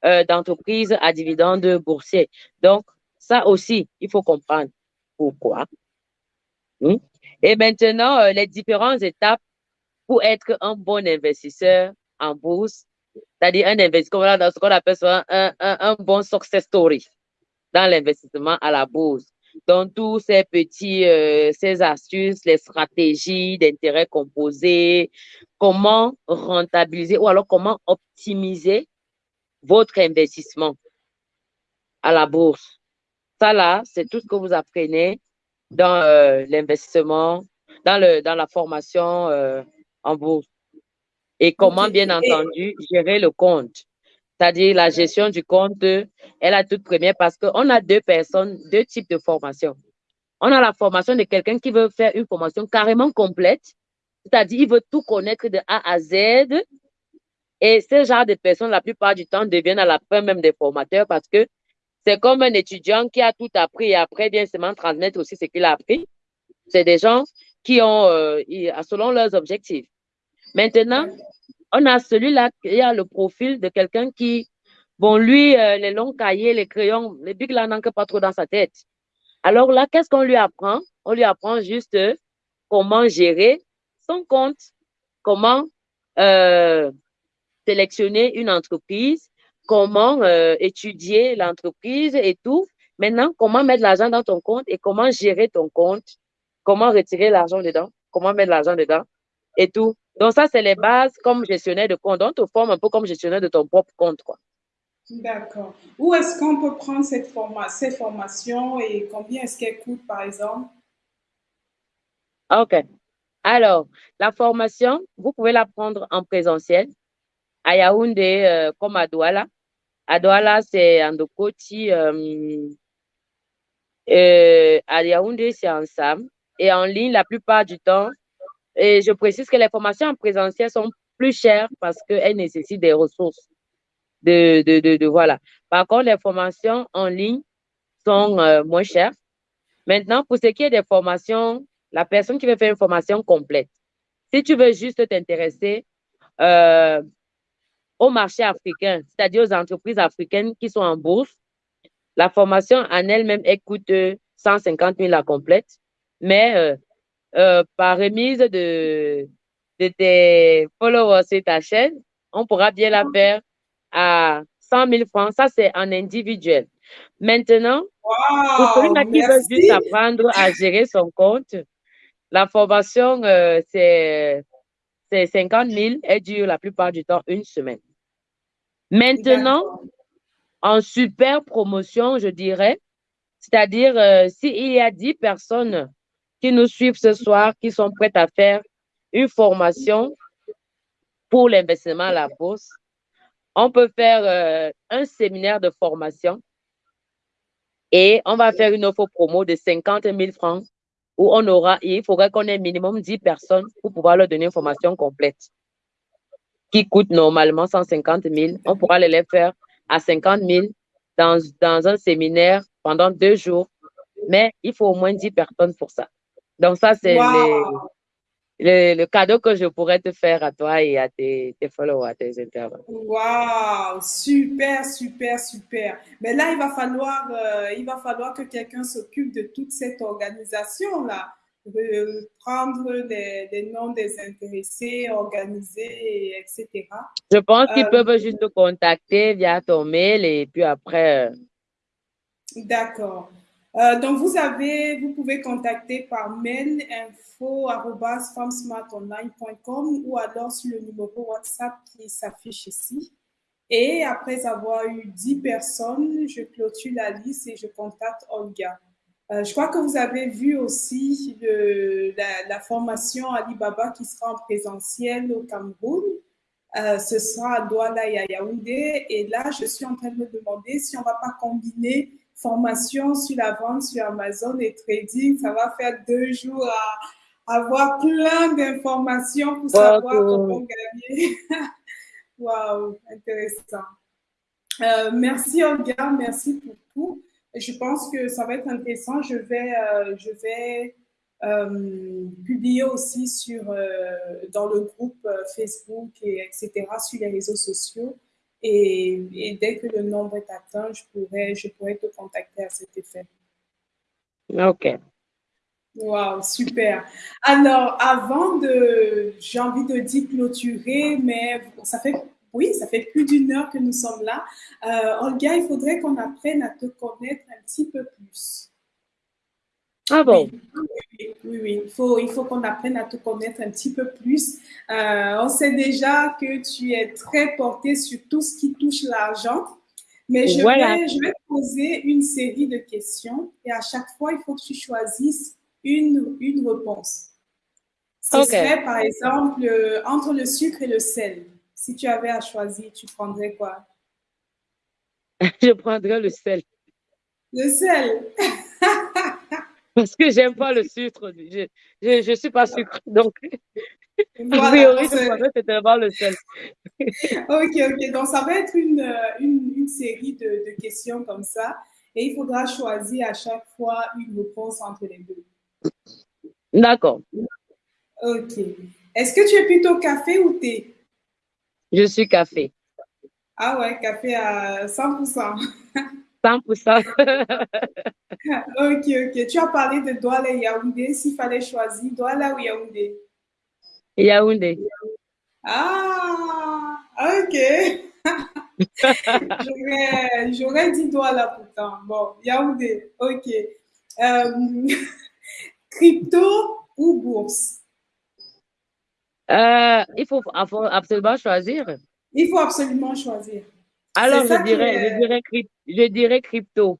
euh, d'entreprises à dividendes boursiers? Donc, ça aussi, il faut comprendre pourquoi. Hmm? Et maintenant, les différentes étapes pour être un bon investisseur en bourse, c'est-à-dire un investisseur, dans ce qu'on appelle un, un, un bon success story dans l'investissement à la bourse. Donc, tous ces petits, euh, ces astuces, les stratégies d'intérêt composé, comment rentabiliser ou alors comment optimiser votre investissement à la bourse. Ça là, c'est tout ce que vous apprenez dans euh, l'investissement, dans, le, dans la formation euh, en bourse. Et comment, bien entendu, gérer le compte c'est-à-dire la gestion du compte est la toute première parce qu'on a deux personnes, deux types de formation. On a la formation de quelqu'un qui veut faire une formation carrément complète, c'est-à-dire il veut tout connaître de A à Z. Et ce genre de personnes, la plupart du temps, deviennent à la fin même des formateurs parce que c'est comme un étudiant qui a tout appris et après vient seulement transmettre aussi ce qu'il a appris. C'est des gens qui ont, euh, selon leurs objectifs. Maintenant, on a celui-là, il y a le profil de quelqu'un qui, bon, lui, euh, les longs cahiers, les crayons, les bics là n'entrent pas trop dans sa tête. Alors là, qu'est-ce qu'on lui apprend? On lui apprend juste comment gérer son compte, comment euh, sélectionner une entreprise, comment euh, étudier l'entreprise et tout. Maintenant, comment mettre l'argent dans ton compte et comment gérer ton compte, comment retirer l'argent dedans, comment mettre l'argent dedans? Et tout. Donc, ça, c'est les bases comme gestionnaire de compte. Donc, tu te formes un peu comme gestionnaire de ton propre compte. quoi. D'accord. Où est-ce qu'on peut prendre cette ces formations et combien est-ce qu'elles coûtent, par exemple? OK. Alors, la formation, vous pouvez la prendre en présentiel à Yaoundé euh, comme à Douala. À Douala, c'est en Dokoti. Euh, euh, à Yaoundé, c'est en Sam. Et en ligne, la plupart du temps, et je précise que les formations en présentiel sont plus chères parce qu'elles nécessitent des ressources. De, de, de, voilà. Par contre, les formations en ligne sont euh, moins chères. Maintenant, pour ce qui est des formations, la personne qui veut faire une formation complète, si tu veux juste t'intéresser euh, au marché africain, c'est-à-dire aux entreprises africaines qui sont en bourse, la formation en elle-même, elle coûte 150 000 la complète. Mais euh, euh, par remise de, de tes followers sur ta chaîne, on pourra bien la faire à 100 000 francs. Ça, c'est en individuel. Maintenant, pour celui qui veut juste apprendre à gérer son compte, la formation, euh, c'est 50 000. Elle dure la plupart du temps une semaine. Maintenant, en super promotion, je dirais, c'est-à-dire euh, s'il y a 10 personnes qui nous suivent ce soir, qui sont prêtes à faire une formation pour l'investissement à la bourse. On peut faire euh, un séminaire de formation et on va faire une offre promo de 50 000 francs où on aura, il faudrait qu'on ait minimum 10 personnes pour pouvoir leur donner une formation complète qui coûte normalement 150 000. On pourra les faire à 50 000 dans, dans un séminaire pendant deux jours mais il faut au moins 10 personnes pour ça. Donc, ça, c'est le, cadeau que je pourrais te faire à toi et à tes, followers, à tes internautes. Waouh, super, super, super. Mais là, il va falloir, euh, il va falloir que quelqu'un s'occupe de toute cette organisation-là de prendre les, noms des intéressés, organiser, etc. Je pense qu'ils euh, peuvent juste te contacter via ton mail et puis après. Euh, D'accord. Euh, donc, vous avez, vous pouvez contacter par mail info.femsmartonline.com ou alors sur le numéro WhatsApp qui s'affiche ici. Et après avoir eu 10 personnes, je clôture la liste et je contacte Olga. Euh, je crois que vous avez vu aussi la, formation Alibaba qui sera en présentiel au Cameroun. Euh, ce sera à Douala et à Yaoundé. Et là, je suis en train de me demander si on ne va pas combiner formation sur la vente sur Amazon et trading. Ça va faire deux jours à avoir plein d'informations pour savoir comment gagner. [LAUGHS] Waouh, intéressant. Euh, merci Olga, merci pour tout je pense que ça va être intéressant. Je vais, euh, je vais euh, publier aussi sur, euh, dans le groupe Facebook, et etc., sur les réseaux sociaux. Et, dès que le nombre est atteint, je pourrais, je pourrais te contacter à cet effet. OK. Wow, super. Alors, avant de, j'ai envie de dire clôturer, mais ça fait oui, ça fait plus d'une heure que nous sommes là. Euh, Olga, il faudrait qu'on apprenne à te connaître un petit peu plus. Ah bon? Oui, oui, Il faut, il faut qu'on apprenne à te connaître un petit peu plus. Euh, on sait déjà que tu es très porté sur tout ce qui touche l'argent. Mais je, vais, je vais poser une série de questions et à chaque fois, il faut que tu choisisses une, une réponse. Ce serait, par exemple, euh, entre le sucre et le sel. Si tu avais à choisir, tu prendrais quoi? [LAUGHS] Je prendrais le sel. Le sel? [LAUGHS] Parce que j'aime pas le sucre. Je, je, suis pas sucre, donc voilà, [LAUGHS] priori, je prendrais vraiment le sel. ok, ok. Donc, ça va être une, une, une série de, de, questions comme ça. Et il faudra choisir à chaque fois une réponse entre les deux. D'accord. Ok. Est-ce que tu es plutôt café ou thé? Je suis café. Ah ouais, café à 100%. 100%. [LAUGHS] ok, ok. Tu as parlé de Douala et Yaoundé. S'il fallait choisir, Douala ou Yaoundé? Yaoundé. Ah, ok. [LAUGHS] J'aurais dit Douala pourtant. Bon, Yaoundé, ok. Euh, [LAUGHS] crypto ou bourse? Euh, il faut absolument choisir. Il faut absolument choisir. Alors, je dirais, je, dirais, je dirais crypto.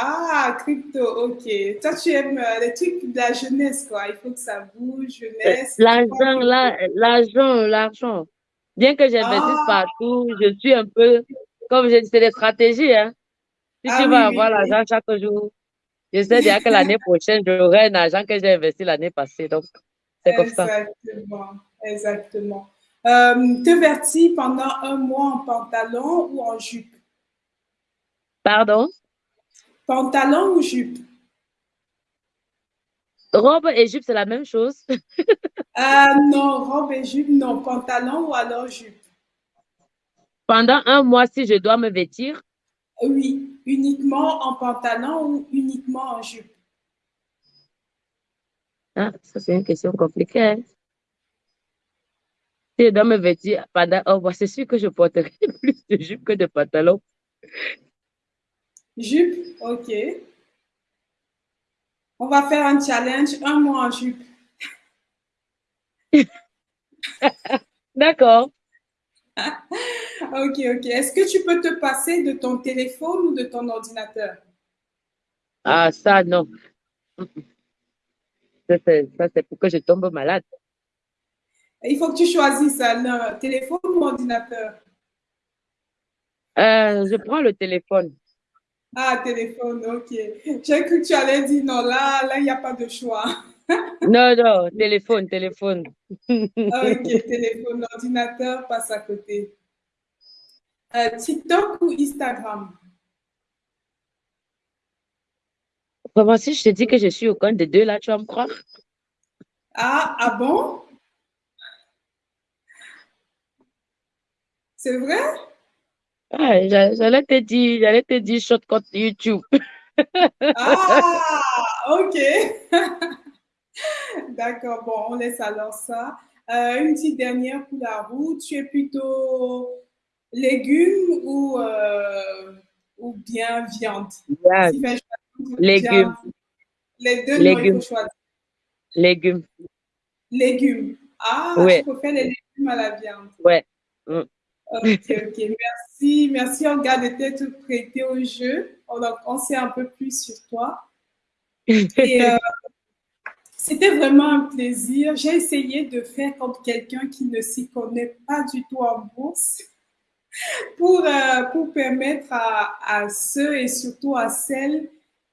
Ah, crypto, ok. Toi, tu aimes euh, les trucs de la jeunesse, quoi. Il faut que ça bouge, jeunesse. L'argent, l'argent, l'argent. Bien que j'investisse ah. partout, je suis un peu, comme je dis, c'est des stratégies. Hein. Si ah tu vas avoir l'argent chaque jour, je sais bien que l'année [LAUGHS] prochaine, j'aurai un argent que j'ai investi l'année passée. Donc, c'est comme ça. Exactement, exactement. Euh, te vertis pendant un mois en pantalon ou en jupe? Pardon? Pantalon ou jupe? Robe et jupe, c'est la même chose. [LAUGHS] euh, non, robe et jupe, non. Pantalon ou alors jupe? Pendant un mois, si je dois me vêtir? Oui, uniquement en pantalon ou uniquement en jupe? Ah, ça, c'est une question compliquée. Hein. Si je dois me vêtir pendant un mois, c'est sûr que je porterai [LAUGHS] plus de jupe que de pantalon. Jupe, ok. On va faire un challenge, un mois en jupe. [LAUGHS] D'accord. [LAUGHS] ok, ok. Est-ce que tu peux te passer de ton téléphone ou de ton ordinateur? Ah, ça, non. Ça, c'est pour que je tombe malade. Il faut que tu choisisses un téléphone ou ordinateur? Euh, je prends le téléphone. Ah, téléphone, ok. J'ai cru que tu allais dire non, là, là, il n'y a pas de choix. [LAUGHS] non, non, téléphone, téléphone. ok, téléphone, ordinateur passe à côté. Euh, TikTok ou Instagram? Comment si je te dis que je suis au compte de deux, là, tu vas me croire? Ah, ah bon? C'est vrai? Ah, j'allais te dire, j'allais te dire shortcut YouTube. ah, [LAUGHS] ok. [LAUGHS] D'accord, bon, on laisse alors ça. Euh, une petite dernière pour la route. Tu es plutôt légumes ou, euh, ou bien viande? Légumes. Les deux, légumes. Légumes. Légumes. Ah, ouais. tu préfères les légumes à la viande. Ouais. Mm. Ok, ok. Merci. Merci, Olga, de t'être prêtée au jeu. On, on sait un peu plus sur toi. [LAUGHS] Et euh, c'était vraiment un plaisir. J'ai essayé de faire comme quelqu'un qui ne s'y connaît pas du tout en bourse [LAUGHS] pour, euh, pour permettre à, à, ceux et surtout à celles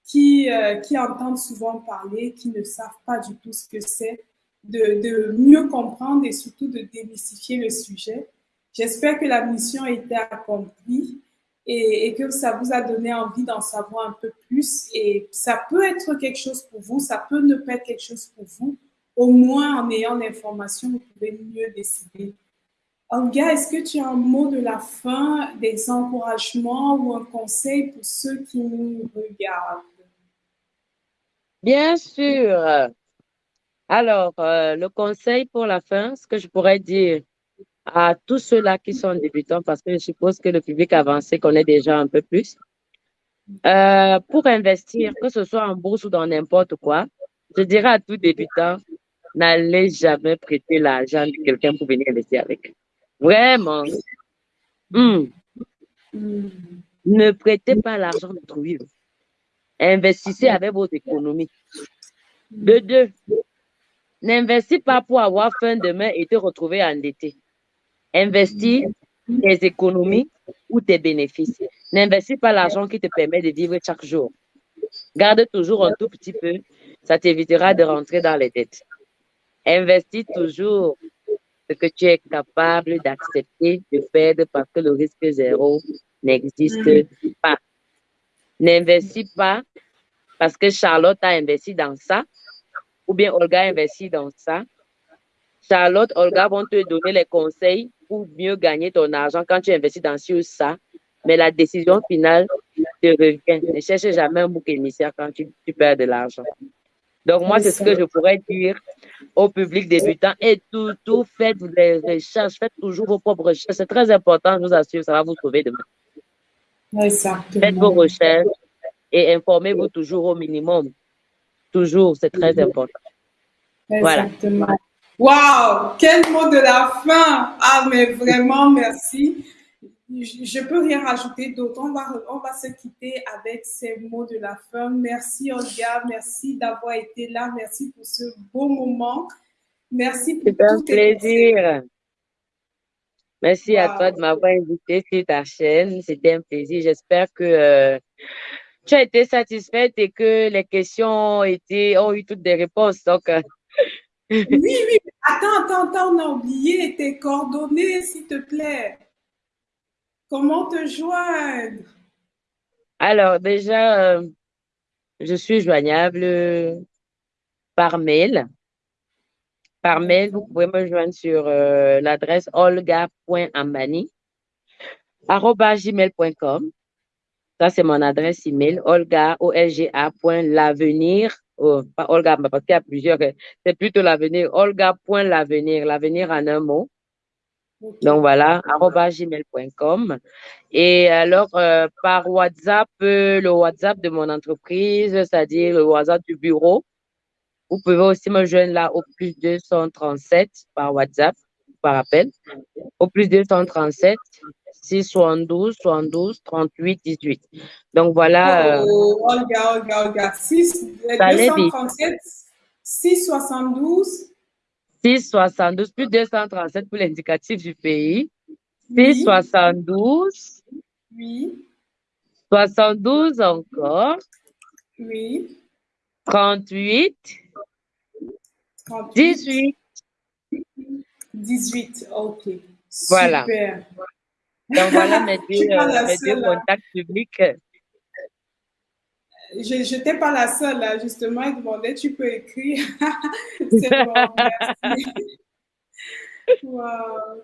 qui, euh, qui entendent souvent parler, qui ne savent pas du tout ce que c'est, de, de mieux comprendre et surtout de démystifier le sujet. J'espère que la mission a été accomplie et, et, que ça vous a donné envie d'en savoir un peu plus. Et ça peut être quelque chose pour vous, ça peut ne pas être quelque chose pour vous. Au moins, en ayant l'information, vous pouvez mieux décider. Olga, est-ce que tu as un mot de la fin, des encouragements ou un conseil pour ceux qui nous regardent? Bien sûr. Alors, euh, le conseil pour la fin, ce que je pourrais dire, à tous ceux-là qui sont débutants, parce que je suppose que le public avancé connaît déjà un peu plus. Euh, pour investir, que ce soit en bourse ou dans n'importe quoi, je dirais à tout débutant, n'allez jamais prêter l'argent de quelqu'un pour venir investir avec. Vraiment. Hmm. Ne prêtez pas l'argent d'autrui. Investissez avec vos économies. De deux, n'investissez pas pour avoir faim demain et te retrouver endetté. Investis tes économies ou tes bénéfices. N'investis pas l'argent qui te permet de vivre chaque jour. Garde toujours un tout petit peu. Ça t'évitera de rentrer dans les dettes. Investis toujours ce que tu es capable d'accepter de perdre parce que le risque zéro n'existe pas. N'investis pas parce que Charlotte a investi dans ça ou bien Olga a investi dans ça. Charlotte, Olga vont te donner les conseils pour mieux gagner ton argent quand tu investis dans ça. Mais la décision finale te revient. Ne cherche jamais un bouc émissaire quand tu, perds de l'argent. Donc, moi, c'est ce que je pourrais dire au public débutant. Et tout, tout, faites des recherches, faites toujours vos propres recherches. C'est très important, je vous assure, ça va vous sauver demain. Exactement. Faites vos recherches et informez-vous toujours au minimum. Toujours, c'est très important. Exactement. Voilà. Wow, quel mot de la fin. Ah, mais vraiment, merci. Je peux rien rajouter d'autre. On va, on va se quitter avec ces mots de la fin. Merci, Olga. Merci d'avoir été là. Merci pour ce beau moment. Merci pour C'était un plaisir. Merci à toi de m'avoir invité sur ta chaîne. C'était un plaisir. J'espère que euh, tu as été satisfaite et que les questions ont, été, ont eu toutes des réponses. Donc, euh, oui, oui. Attends, attends, attends, on a oublié tes coordonnées, s'il te plaît. Comment te joindre? Alors, déjà, euh, je suis joignable par mail. Par mail, vous pouvez me joindre sur euh, l'adresse olga.ambani.gmail.com. Ça, c'est mon adresse email, olga, o l g l'avenir oh, pas Olga, parce qu'il y a plusieurs, euh, c'est plutôt l'avenir, olga.l'avenir, l'avenir en un mot. Donc voilà, gmail.com. Et alors, euh, par WhatsApp, euh, le WhatsApp de mon entreprise, c'est-à-dire le WhatsApp du bureau, vous pouvez aussi me joindre là au plus 237 par WhatsApp, par appel, au plus 237 6 72 72 38 18. Donc voilà. Oh, euh, Olga, Olga, Olga. 6, 237 6 72 6 72 plus 237 pour l'indicatif du pays. 6 72 Oui. 72 encore. Oui. 38 18 18, ok. Voilà. Super. Donc voilà mes [LAUGHS] deux, mes deux contacts publics. je n'étais pas la seule, là, justement. Il demandait, tu peux écrire? [LAUGHS] C'est bon, merci. [LAUGHS] wow.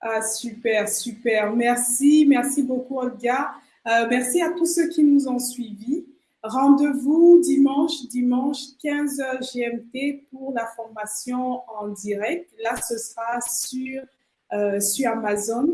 Ah, super, super. Merci, merci beaucoup, Olga. Euh, merci à tous ceux qui nous ont suivis. Rendez-vous dimanche, dimanche 15h GMT pour la formation en direct. Là, ce sera sur, euh, sur Amazon.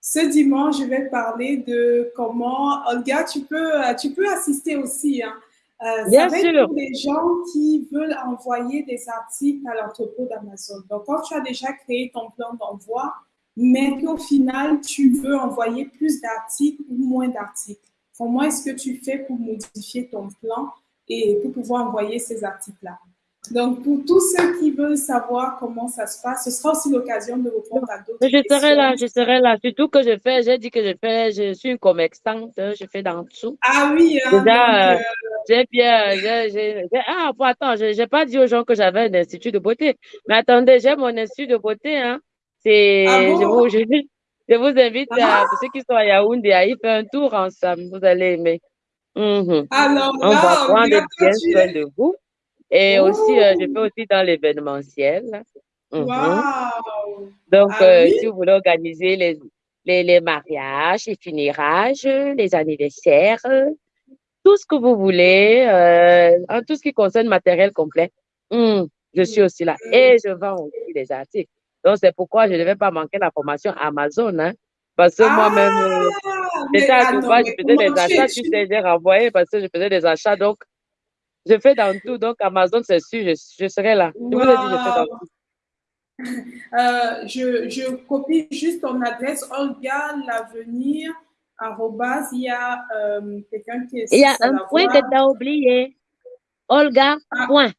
Ce dimanche, je vais parler de comment, Olga, tu peux, tu peux assister aussi. Hein. Euh, Bien ça sûr. pour les gens qui veulent envoyer des articles à l'entrepôt d'Amazon. Donc, quand tu as déjà créé ton plan d'envoi, mais qu'au final, tu veux envoyer plus d'articles ou moins d'articles, comment est-ce que tu fais pour modifier ton plan et pour pouvoir envoyer ces articles-là? Donc, pour tous ceux qui veulent savoir comment ça se passe, ce sera aussi l'occasion de répondre à d'autres Je questions. serai là, je serai là. Surtout que je fais, j'ai dit que je fais, je suis une commerçante, je fais dans tout. Ah oui, hein, Déjà, euh, euh, j'ai bien, j'ai, ah, bon, attends, j'ai pas dit aux gens que j'avais un institut de beauté. Mais attendez, j'ai mon institut de beauté, hein. C'est, ah je vous, je, je vous invite Ah, à, pour ceux qui sont à Yaoundé, à y faire un tour ensemble. Vous allez aimer. Mhm. alors On va là, prendre bien soin de vous. Et aussi, euh, je Oh, fais aussi dans l'événementiel. Mhm. waouh! Donc, Ah euh, oui? si vous voulez organiser les, les, les mariages, les funérailles, les anniversaires, tout ce que vous voulez, euh, en tout ce qui concerne matériel complet, hum, je suis aussi là. Et je vends aussi des articles. Donc, c'est pourquoi je ne vais pas manquer la formation Amazon, hein, parce que Ah, moi-même, euh, mais j'étais à ah Dubaï, je faisais des achats, tu sais, j'ai renvoyé parce que je faisais des achats. Donc, je fais dans tout. Donc, Amazon, c'est sûr, je, je serai là. Je vous ai dit, je fais dans Waouh! tout. Euh, je, je copie juste ton adresse, Olga L'Avenir, arrobas. Il y a euh, quelqu'un qui Il y a un point que tu as oublié. Olga, Ah, point.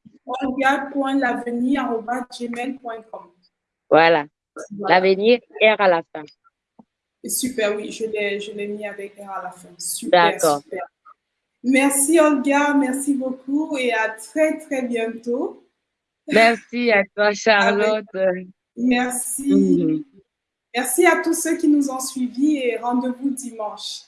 Arrobas, gmail.com. Voilà. Voilà. L'avenir, R à la fin. Super, oui, je l'ai, je l'ai mis avec R à la fin. Super, D'accord. Merci Olga, merci beaucoup et à très très bientôt. Merci à toi, [LAUGHS] Avec Charlotte. merci. Mhm. Merci à tous ceux qui nous ont suivis et rendez-vous dimanche.